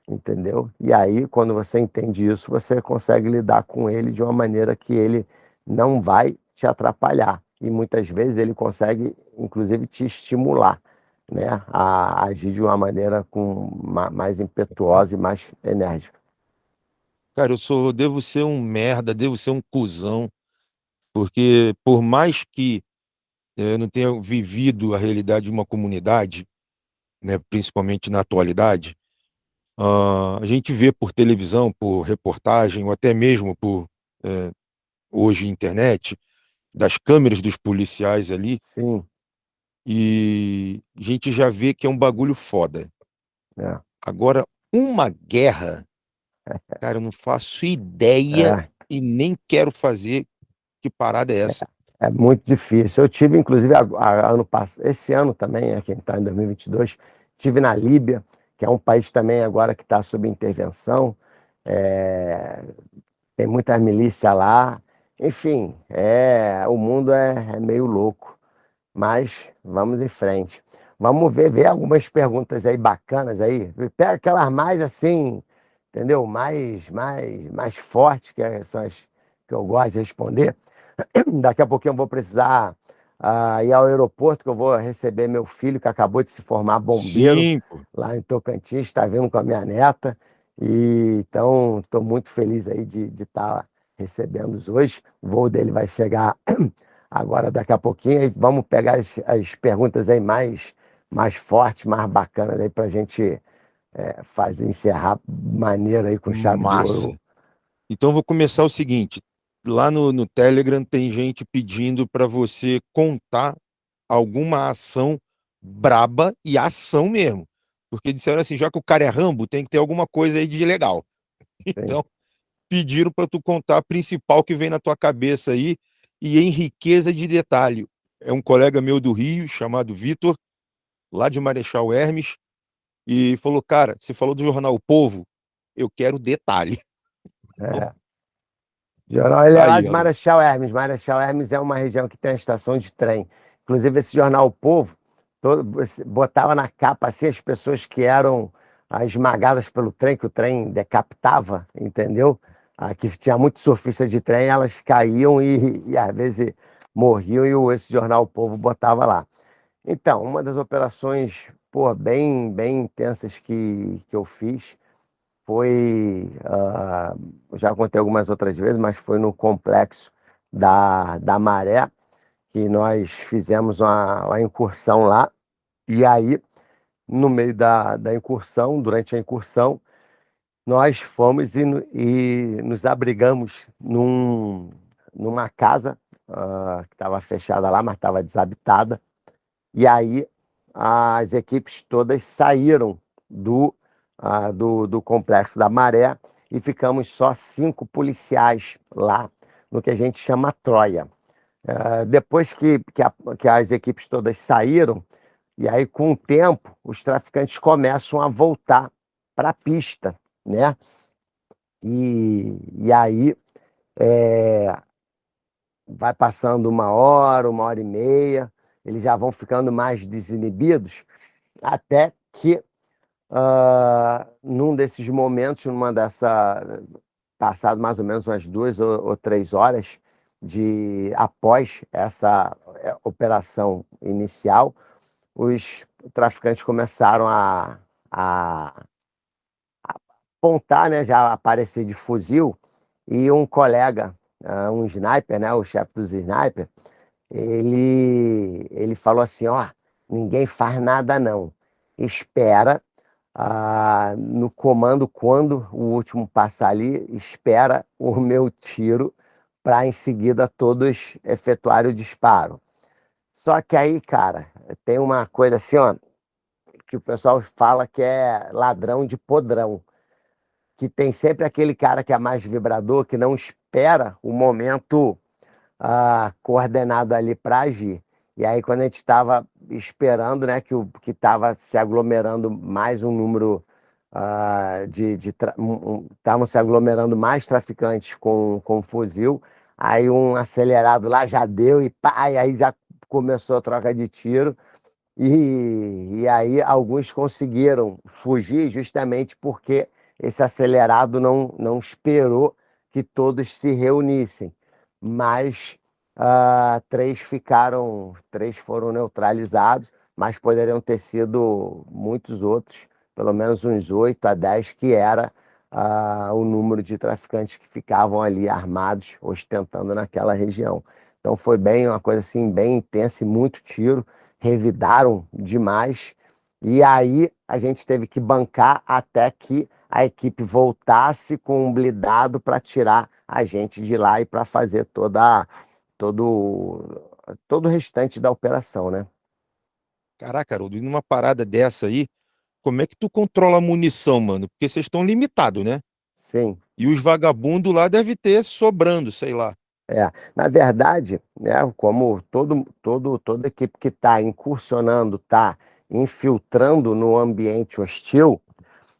entendeu? E aí, quando você entende isso, você consegue lidar com ele de uma maneira que ele não vai te atrapalhar. E muitas vezes ele consegue, inclusive, te estimular, né, a agir de uma maneira com ma- mais impetuosa e mais enérgica. Cara, eu sou, devo ser um merda, devo ser um cuzão, porque por mais que eh, eu não tenha vivido a realidade de uma comunidade, né, principalmente na atualidade, ah, a gente vê por televisão, por reportagem, ou até mesmo por eh, hoje internet, das câmeras dos policiais ali, Sim, e a gente já vê que é um bagulho foda. é, Agora, uma guerra, cara, eu não faço ideia é. e nem quero fazer que parada é essa. É muito difícil. Eu tive, inclusive, a- a- ano passado, esse ano também, aqui está em 2022, tive na Líbia, que é um país também agora que está sob intervenção. É, tem muita milícia lá. Enfim, é, o mundo é, é meio louco. Mas vamos em frente. Vamos ver, ver algumas perguntas aí bacanas aí. Pega aquelas mais assim, entendeu? Mais, mais, mais fortes, que são as que eu gosto de responder. *clears throat* Daqui a pouquinho eu vou precisar ah, ir ao aeroporto, que eu vou receber meu filho, que acabou de se formar bombeiro lá em Tocantins, está vindo com a minha neta. E então estou muito feliz aí de estar recebendo-os hoje. O voo dele vai chegar *clears throat* agora daqui a pouquinho. E vamos pegar as, as perguntas aí mais, mais fortes, mais bacanas aí para a gente é, fazer, encerrar maneiro aí com chave de Massa. ouro. Então vou começar o seguinte: lá no, no Telegram tem gente pedindo para você contar alguma ação braba e ação mesmo. Porque disseram assim, já que o cara é Rambo, tem que ter alguma coisa aí de legal. Então, pediram para tu contar a principal que vem na tua cabeça aí e em riqueza de detalhe. É um colega meu do Rio, chamado Vitor, lá de Marechal Hermes, e falou: Cara, você falou do jornal O Povo, eu quero detalhe. *laughs* É. Jornal, ele é. Marechal Hermes. Marechal Hermes é uma região que tem a estação de trem. Inclusive, esse jornal O Povo todo, botava na capa assim, as pessoas que eram ah, esmagadas pelo trem, que o trem decapitava, entendeu? Ah, que tinha muitos surfistas de trem, elas caíam e, e às vezes morriam, e o- esse jornal O Povo botava lá. Então, uma das operações pô, bem, bem intensas que, que eu fiz. Foi, ah, já contei algumas outras vezes, mas foi no complexo da, da Maré, que nós fizemos uma, uma incursão lá, e aí, no meio da, da incursão, durante a incursão, nós fomos e, e nos abrigamos num, numa casa ah, que estava fechada lá, mas estava desabitada, e aí as equipes todas saíram do, ah, do, do complexo da Maré e ficamos só cinco policiais lá, no que a gente chama Troia. Ah, depois que, que, a- que as equipes todas saíram, e aí com o tempo, os traficantes começam a voltar para a pista, né? E, e aí é, vai passando uma hora, uma hora e meia, eles já vão ficando mais desinibidos, até que ah, num desses momentos, numa dessa, passado mais ou menos umas duas ou, ou três horas de após essa eh, operação inicial, os traficantes começaram a, a apontar, né, já aparecer de fuzil, e um colega, ah, um sniper, né, o chefe dos sniper, ele, ele falou assim, ó, ninguém faz nada não, espera ah, no comando quando o último passar ali, espera o meu tiro para em seguida todos efetuarem o disparo. Só que aí, cara, tem uma coisa assim, ó, que o pessoal fala que é ladrão de podrão, que tem sempre aquele cara que é mais vibrador, que não espera o momento ah, coordenado ali para agir. E aí, quando a gente estava esperando, né, que estava se aglomerando mais um número uh, de. Estavam se aglomerando mais traficantes com, com fuzil, aí um acelerado lá já deu e pá, e aí já começou a troca de tiro. E, e aí alguns conseguiram fugir justamente porque esse acelerado não, não esperou que todos se reunissem. Mas uh, três ficaram, três foram neutralizados, mas poderiam ter sido muitos outros, pelo menos uns oito a dez, que era uh, o número de traficantes que ficavam ali armados, ostentando naquela região. Então foi bem uma coisa assim, bem intensa e muito tiro, revidaram demais, e aí a gente teve que bancar até que a equipe voltasse com um blindado para tirar a gente de lá e para fazer toda todo, todo o restante da operação, né? Caraca, Haroldo, e numa parada dessa aí, como é que tu controla a munição, mano? Porque vocês estão limitados, né? Sim. E os vagabundos lá devem ter sobrando, sei lá. É, na verdade, né, como todo, todo, toda equipe que está incursionando, está infiltrando no ambiente hostil,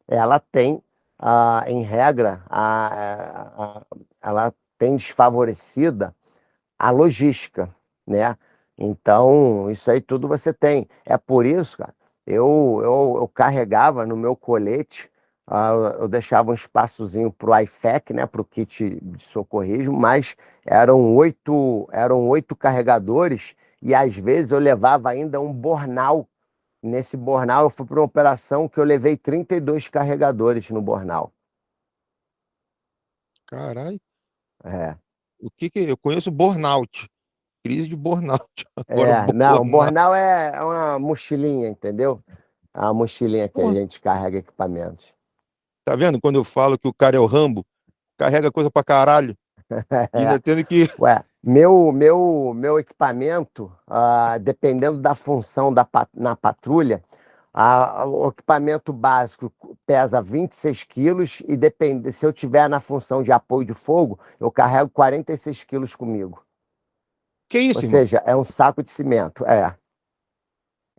ela tem, ah, em regra, a, a, ela tem desfavorecida a logística, né? Então, isso aí tudo você tem. É por isso, cara, eu, eu, eu carregava no meu colete, uh, eu deixava um espaçozinho para o IFEC, né, para o kit de socorrismo, mas eram oito, eram oito carregadores e às vezes eu levava ainda um bornal. Nesse bornal eu fui para uma operação que eu levei 32 carregadores no bornal. Caralho. É. O que que eu conheço burnout, crise de burnout. *laughs* Agora, é, não, bornal é, é uma mochilinha, entendeu? É uma mochilinha que a gente carrega equipamentos. Tá vendo? Quando eu falo que o cara é o Rambo, carrega coisa pra caralho. *laughs* E ainda tendo que. Ué, meu, meu, meu equipamento, uh, dependendo da função da, na patrulha, o equipamento básico pesa 26 quilos e depende, se eu tiver na função de apoio de fogo, eu carrego 46 quilos comigo. Que isso, Ou irmão? seja, é um saco de cimento, é.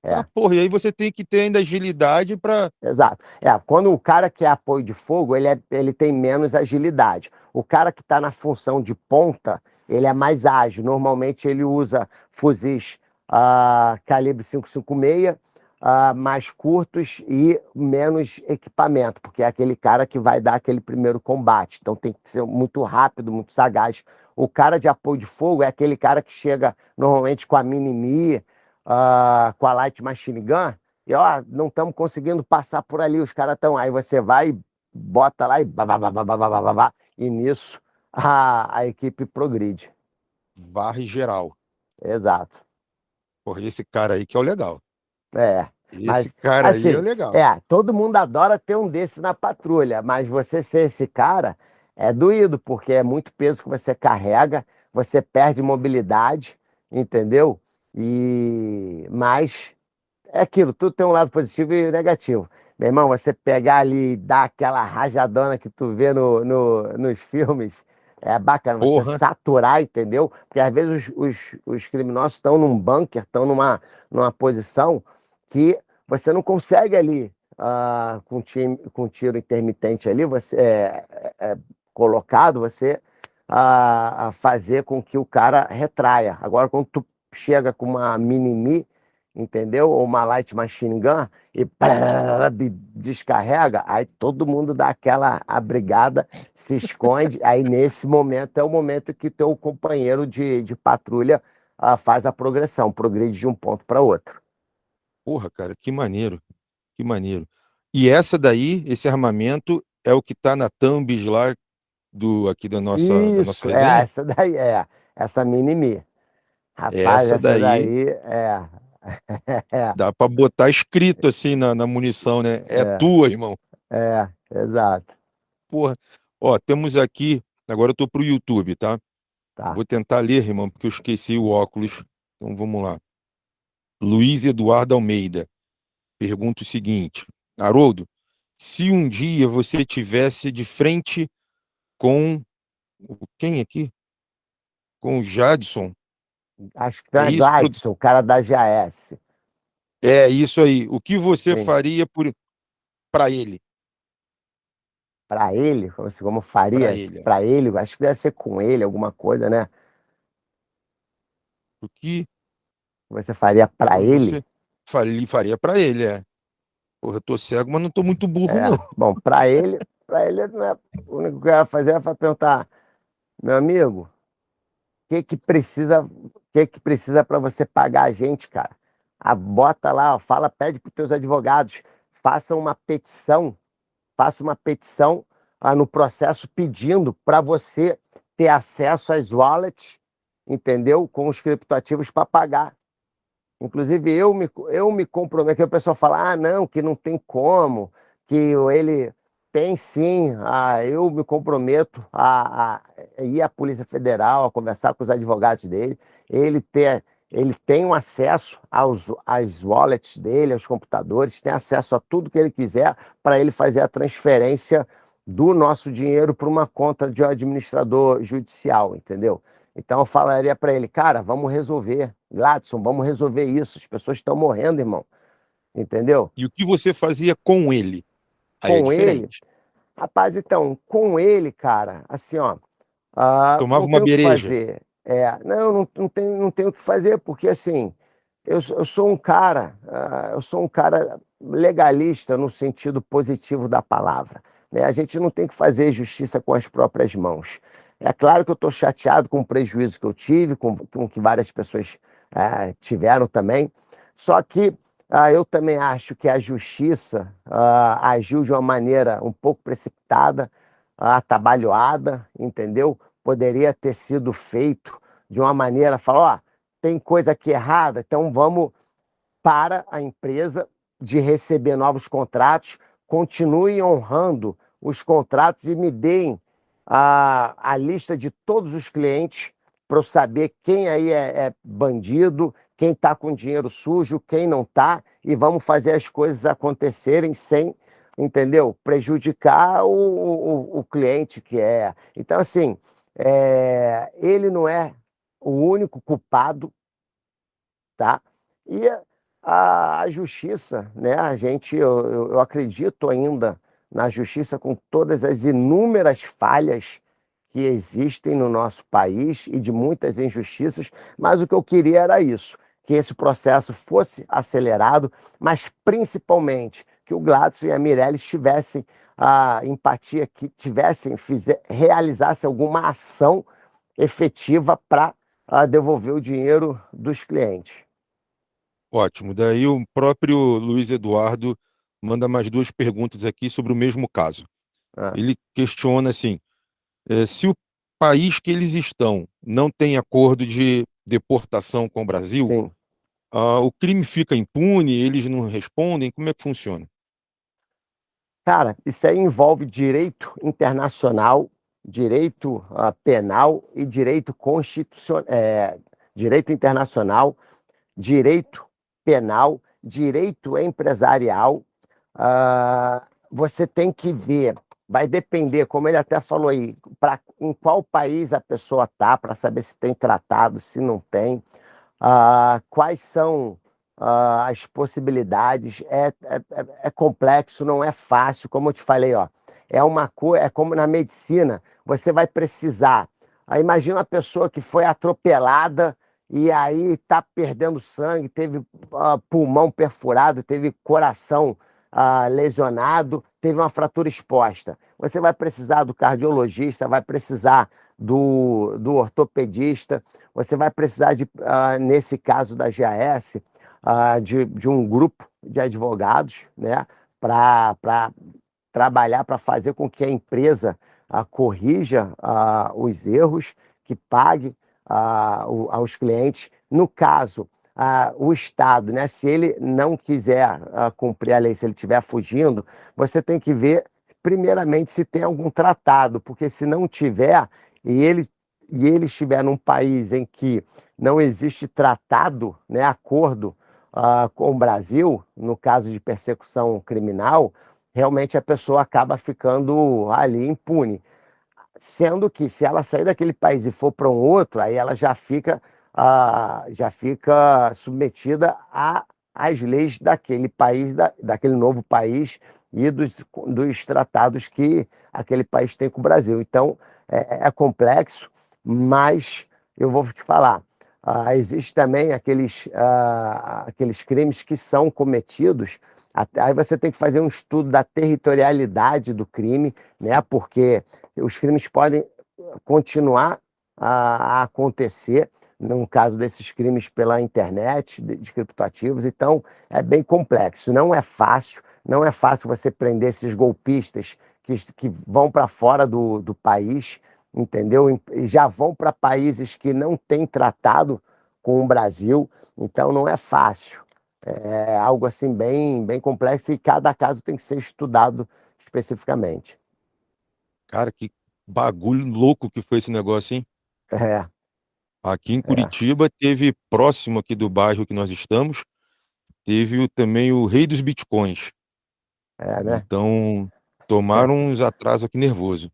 É. Ah, porra, e aí você tem que ter ainda agilidade para. Exato. É, quando o cara que é apoio de fogo, ele, é, ele tem menos agilidade. O cara que está na função de ponta, ele é mais ágil. Normalmente ele usa fuzis uh, calibre 556 uh, mais curtos e menos equipamento, porque é aquele cara que vai dar aquele primeiro combate. Então tem que ser muito rápido, muito sagaz. O cara de apoio de fogo é aquele cara que chega normalmente com a mini uh, com a light machine gun, e ó, não estamos conseguindo passar por ali, os caras estão. Aí você vai, bota lá e babá, e nisso a, a equipe progride. Varre geral. Exato. Porra, esse cara aí que é o legal. É. Esse mas, cara assim, aí é legal. É, todo mundo adora ter um desse na patrulha, mas você ser esse cara é doído, porque é muito peso que você carrega, você perde mobilidade, entendeu? E mas é aquilo, tudo tem um lado positivo e negativo. Meu irmão, você pegar ali e dar aquela rajadona que tu vê no, no nos filmes, é bacana, Porra. você saturar, entendeu? Porque às vezes os, os, os criminosos estão num bunker, estão numa, numa posição que você não consegue ali, uh, com, time, com tiro intermitente ali, você é, é, é colocado, você uh, fazer com que o cara retraia. Agora, quando tu chega com uma mini-mi, entendeu? Ou uma light machine gun e descarrega, aí todo mundo dá aquela abrigada, se esconde, aí nesse momento é o momento que teu companheiro de, de patrulha uh, faz a progressão, progride de um ponto para outro. Porra, cara, que maneiro, que maneiro. E essa daí, esse armamento, é o que tá na thumbs lá do, aqui da nossa, Isso, da nossa é, essa daí é, essa mini-mi. Rapaz, essa, essa daí... daí... É, *laughs* Dá para botar escrito assim na, na munição, né? É é, tua, irmão. é, exato. Porra. Ó, temos aqui. Agora eu tô pro YouTube, tá? Tá. Vou tentar ler, irmão, porque eu esqueci o óculos. Então vamos lá. Luiz Eduardo Almeida pergunta o seguinte: Haroldo, se um dia você tivesse de frente com quem aqui? Com o Jadson, Acho que é isso? Gladson, o cara da GAS. É isso aí. O que você Sim. faria por para ele? Para ele, como, assim, como faria? Para ele. é. Para ele, acho que deve ser com ele, alguma coisa, né? O que Você faria para ele? faria, faria para ele, é. Porra, eu tô cego, mas não tô muito burro, É, não. bom, para ele, para ele não é, o único que eu ia fazer é perguntar, meu amigo, que que precisa, que que precisa para você pagar a gente, cara? Ah, bota lá, ó, fala, pede para teus advogados, faça uma petição, faça uma petição ah, no processo pedindo para você ter acesso às wallets, entendeu? Com os criptoativos para pagar. Inclusive, eu me, eu me comprometo, que o pessoal fala, ah, não, que não tem como, que ele tem sim, ah, eu me comprometo a, a ir à Polícia Federal, a conversar com os advogados dele, ele ter, ele tem um acesso aos, às wallets dele, aos computadores, tem acesso a tudo que ele quiser para ele fazer a transferência do nosso dinheiro para uma conta de um administrador judicial, entendeu? Então eu falaria para ele, cara, vamos resolver. Gladson, vamos resolver isso. As pessoas estão morrendo, irmão. Entendeu? E o que você fazia com ele? Aí é Com ele, diferente. Rapaz, então, com ele, cara, assim, ó. ah, Tomava uma bereja. É, não, não, não tem, não tem o que fazer, porque assim, eu, sou- eu sou um cara, ah, eu sou um cara legalista no sentido positivo da palavra. Né? A gente não tem que fazer justiça com as próprias mãos. É claro que eu estou chateado com o prejuízo que eu tive, com, com que várias pessoas ah, tiveram também. Só que ah, eu também acho que a justiça ah, agiu de uma maneira um pouco precipitada, atabalhoada, entendeu? Poderia ter sido feito de uma maneira, falar, ó, tem coisa aqui errada, então vamos para a empresa de receber novos contratos, continuem honrando os contratos e me deem a, a lista de todos os clientes para eu saber quem aí é, é bandido, quem está com dinheiro sujo, quem não está, e vamos fazer as coisas acontecerem sem, entendeu? Prejudicar o, o, o cliente que é. Então, assim, é, ele não é o único culpado, tá? E a, a justiça, né? A gente, eu, eu- eu acredito ainda na justiça com todas as inúmeras falhas que existem no nosso país e de muitas injustiças, mas o que eu queria era isso, que esse processo fosse acelerado, mas principalmente que o Gladson e a Mirelles tivessem a empatia, que tivessem, fizer, realizassem alguma ação efetiva para devolver o dinheiro dos clientes. Ótimo. Daí o próprio Luiz Eduardo manda mais duas perguntas aqui sobre o mesmo caso. Ah, Ele questiona assim: eh, se o país que eles estão não tem acordo de deportação com o Brasil, sim. Ah, o crime fica impune, eles não respondem, como é que funciona? Cara, isso aí envolve direito internacional, direito ah, penal e direito constitucional, direito internacional, direito penal, direito empresarial. Ah, você tem que ver, vai depender, como ele até falou aí, pra, em qual país a pessoa está, para saber se tem tratado, se não tem, ah, quais são ah, as possibilidades. É, é, é- é complexo, não é fácil, como eu te falei, ó. É uma coisa, é como na medicina, você vai precisar. Aí imagina uma pessoa que foi atropelada e aí está perdendo sangue, teve ah, pulmão perfurado, teve coração ah, lesionado, teve uma fratura exposta. Você vai precisar do cardiologista, vai precisar do, do ortopedista, você vai precisar, de, ah, nesse caso da GAS, ah, de, de um grupo de advogados, né, para trabalhar, para fazer com que a empresa ah, corrija ah, os erros, que pague ah, aos clientes. No caso ah, o Estado, né? Se ele não quiser ah, cumprir a lei, se ele estiver fugindo, você tem que ver, primeiramente, se tem algum tratado, porque se não tiver, e ele, e ele estiver num país em que não existe tratado, né, acordo ah, com o Brasil, no caso de persecução criminal, realmente a pessoa acaba ficando ali impune. Sendo que se ela sair daquele país e for para um outro, aí ela já fica ah, já fica submetida às leis daquele país, da, daquele novo país e dos, dos tratados que aquele país tem com o Brasil. Então, é, é complexo, mas eu vou te falar, ah, existe também aqueles, ah, aqueles crimes que são cometidos, aí você tem que fazer um estudo da territorialidade do crime, né? porque os crimes podem continuar a acontecer, no caso desses crimes pela internet, de, de criptoativos, então é bem complexo, não é fácil, não é fácil você prender esses golpistas que, que vão para fora do, do país, entendeu? E já vão para países que não têm tratado com o Brasil, então não é fácil. É algo assim bem, bem complexo e cada caso tem que ser estudado especificamente. Cara, que bagulho louco que foi esse negócio, hein? É. Aqui em é. Curitiba teve, próximo aqui do bairro que nós estamos, teve também o rei dos bitcoins. É, né? Então, tomaram uns atrasos aqui nervoso.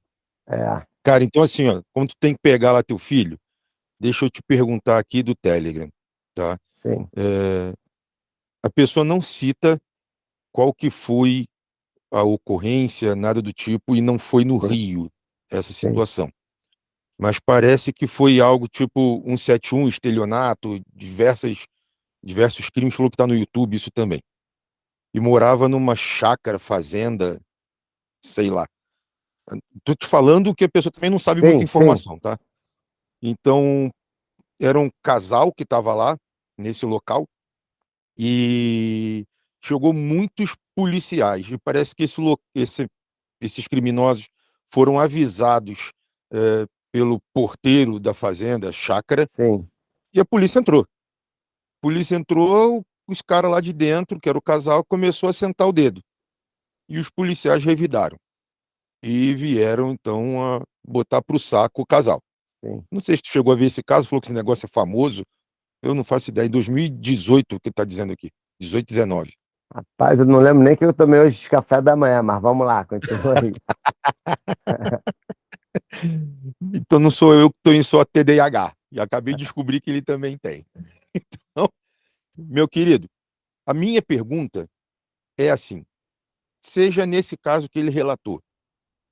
É. Cara, então assim, ó, quando tu tem que pegar lá teu filho, deixa eu te perguntar aqui do Telegram, tá? Sim. É, a pessoa não cita qual que foi a ocorrência, nada do tipo, e não foi no Sim. Rio essa situação. Mas parece que foi algo tipo 171, estelionato, diversas, diversos crimes, falou que está no YouTube isso também. E morava numa chácara, fazenda, sei lá. Tô te falando que a pessoa também não sabe sim, muita informação, sim. tá? Então, era um casal que estava lá, nesse local, e chegou muitos policiais. E parece que esse, esse, esses criminosos foram avisados é, pelo porteiro da fazenda, chácara, Sim. e a polícia entrou. A polícia entrou, os caras lá de dentro, que era o casal, começou a sentar o dedo. E os policiais revidaram. E vieram, então, a botar para o saco o casal. Sim. Não sei se tu chegou a ver esse caso, falou que esse negócio é famoso. Eu não faço ideia. Em 2018, que está dizendo aqui. 18, 19. Rapaz, eu não lembro nem que eu tomei hoje de café da manhã, mas vamos lá, continua aí. *laughs* então não sou eu que em só TDAH. E acabei de descobrir que ele também tem. *laughs* Então, meu querido, a minha pergunta é assim: seja nesse caso que ele relatou,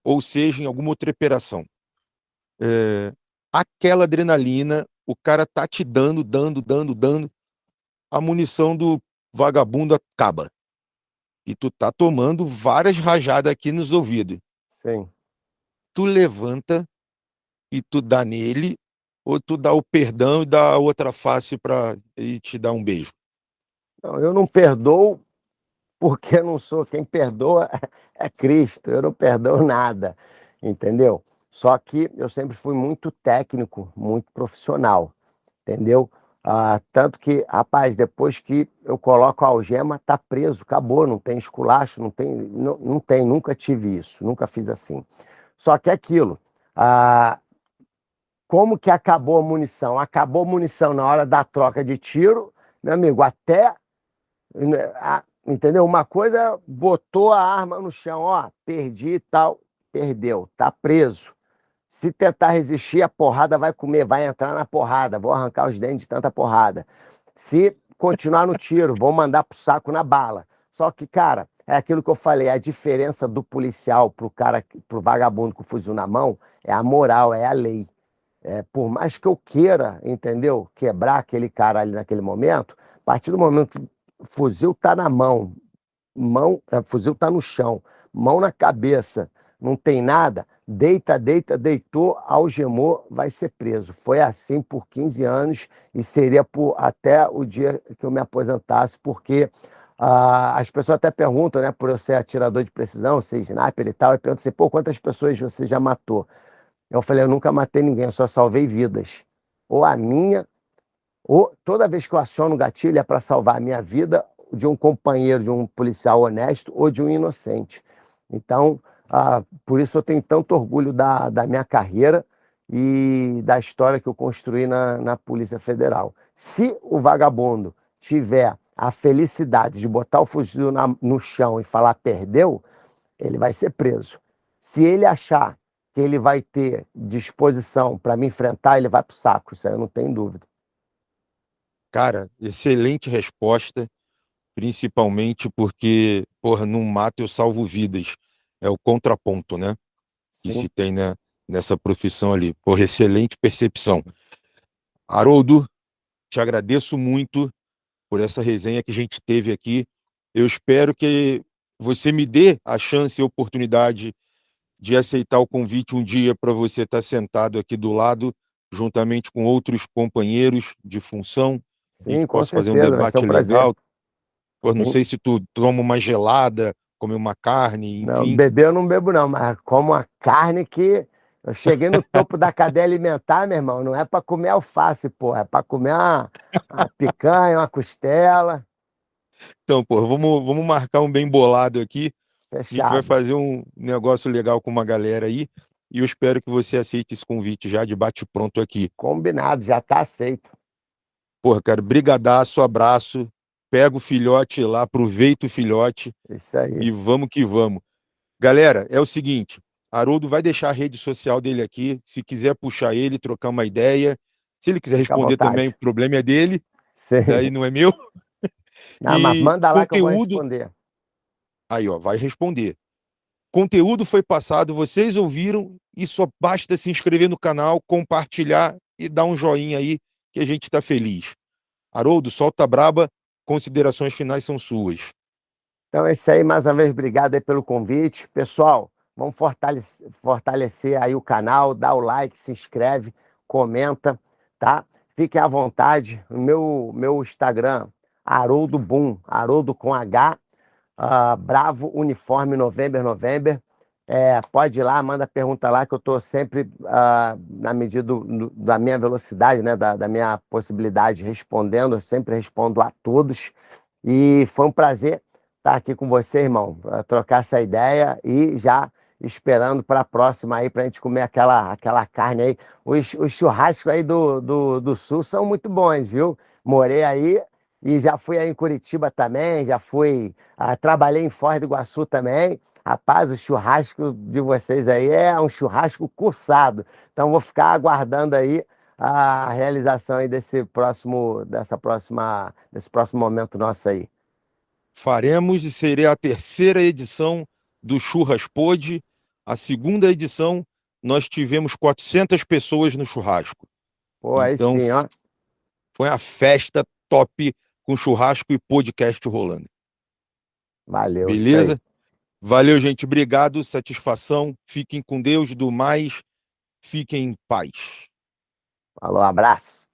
ou seja em alguma outra operação, é, aquela adrenalina, o cara tá te dando, dando, dando, dando, a munição do vagabundo acaba. E tu tá tomando várias rajadas aqui nos ouvidos. Sim tu levanta e tu dá nele, ou tu dá o perdão e dá a outra face para ele te dar um beijo? Não, eu não perdoo porque eu não sou quem perdoa *laughs* é Cristo, eu não perdoo nada, entendeu? Só que eu sempre fui muito técnico, muito profissional, entendeu? Ah, tanto que, rapaz, depois que eu coloco a algema, tá preso, acabou, não tem esculacho, não tem, não, não tem, nunca tive isso, nunca fiz assim. Só que é aquilo. Ah, como que acabou a munição? Acabou a munição na hora da troca de tiro, meu amigo, até. Entendeu? Uma coisa, botou a arma no chão, ó, perdi e tal, perdeu, tá preso. Se tentar resistir, a porrada vai comer, vai entrar na porrada, vou arrancar os dentes de tanta porrada. Se continuar no tiro, vou mandar pro saco na bala. Só que, cara, é aquilo que eu falei, a diferença do policial pro cara, pro vagabundo com o fuzil na mão, é a moral, é a lei. É, por mais que eu queira, entendeu? Quebrar aquele cara ali naquele momento, a partir do momento que o fuzil tá na mão, mão, é, fuzil tá no chão, mão na cabeça, não tem nada, deita, deita, deitou, algemou, vai ser preso. Foi assim por 15 anos e seria por até o dia que eu me aposentasse, porque ah, as pessoas até perguntam, né, por eu ser atirador de precisão, ser sniper e tal, e perguntam assim, pô, quantas pessoas você já matou? Eu falei, eu nunca matei ninguém, eu só salvei vidas. Ou a minha, ou, toda vez que eu aciono o gatilho é para salvar a minha vida, de um companheiro, de um policial honesto ou de um inocente. Então, ah, por isso eu tenho tanto orgulho da, da minha carreira e da história que eu construí na, na Polícia Federal. Se o vagabundo tiver a felicidade de botar o fuzil na, no chão e falar perdeu, ele vai ser preso. Se ele achar que ele vai ter disposição para me enfrentar, ele vai para o saco, isso aí eu não tenho dúvida. Cara, excelente resposta, principalmente porque, porra, num mato eu salvo vidas. É o contraponto, né? Que Sim. se tem né, nessa profissão ali. Porra, excelente percepção. Haroldo, te agradeço muito por essa resenha que a gente teve aqui. Eu espero que você me dê a chance e a oportunidade de aceitar o convite um dia para você estar sentado aqui do lado, juntamente com outros companheiros de função. Sim, com possa fazer um certeza, debate um legal. Pô, não Sim. sei se tu toma uma gelada, come uma carne, Não, enfim. beber eu não bebo não, mas como a carne que eu cheguei no topo da cadeia alimentar, meu irmão, não é para comer alface, pô, é para comer uma, uma picanha, uma costela, Então, pô, vamos, vamos marcar um bem bolado aqui. A gente vai fechado. fazer um negócio legal com uma galera aí. E eu espero que você aceite esse convite já de bate-pronto aqui. Combinado, já tá aceito. Porra, cara, brigadaço, abraço. Pega o filhote lá, aproveita o filhote Isso aí. e vamos que vamos. Galera, é o seguinte, Haroldo vai deixar a rede social dele aqui, se quiser puxar ele, trocar uma ideia. Se ele quiser responder também, o problema é dele, Sim. daí não é meu. Não, mas E manda lá que eu vou conteúdo- responder. Aí, ó, vai responder. Conteúdo foi passado, vocês ouviram, e só basta se inscrever no canal, compartilhar e dar um joinha aí, que a gente está feliz. Haroldo, solta braba, considerações finais são suas. Então é isso aí, mais uma vez, obrigado aí pelo convite. Pessoal, vamos fortalecer, fortalecer aí o canal, dá o like, se inscreve, comenta, tá? Fiquem à vontade. Meu, meu Instagram, Haroldo Boom, Haroldo com H, ah, Bravo Uniforme November November. É, pode ir lá, manda pergunta lá, que eu estou sempre, ah, na medida do- do- da minha velocidade, né, da, da minha possibilidade, respondendo. Eu sempre respondo a todos. E foi um prazer estar aqui com você, irmão, trocar essa ideia e já esperando para a próxima aí, para a gente comer aquela, aquela carne aí. Os, os churrascos aí do, do, do Sul são muito bons, viu? Morei aí e já fui aí em Curitiba também, já fui, ah, trabalhei em Foz do Iguaçu também. Rapaz, o churrasco de vocês aí é um churrasco cursado. Então vou ficar aguardando aí a realização aí desse próximo, dessa próxima, desse próximo momento nosso aí. Faremos e seria a terceira edição do Churras Pod. A segunda edição, nós tivemos 400 pessoas no churrasco. Pô, aí Então, sim, ó. Foi uma festa top com churrasco e podcast rolando. Valeu. Beleza? Valeu, gente. Obrigado, satisfação. Fiquem com Deus, do mais, fiquem em paz. Falou, abraço.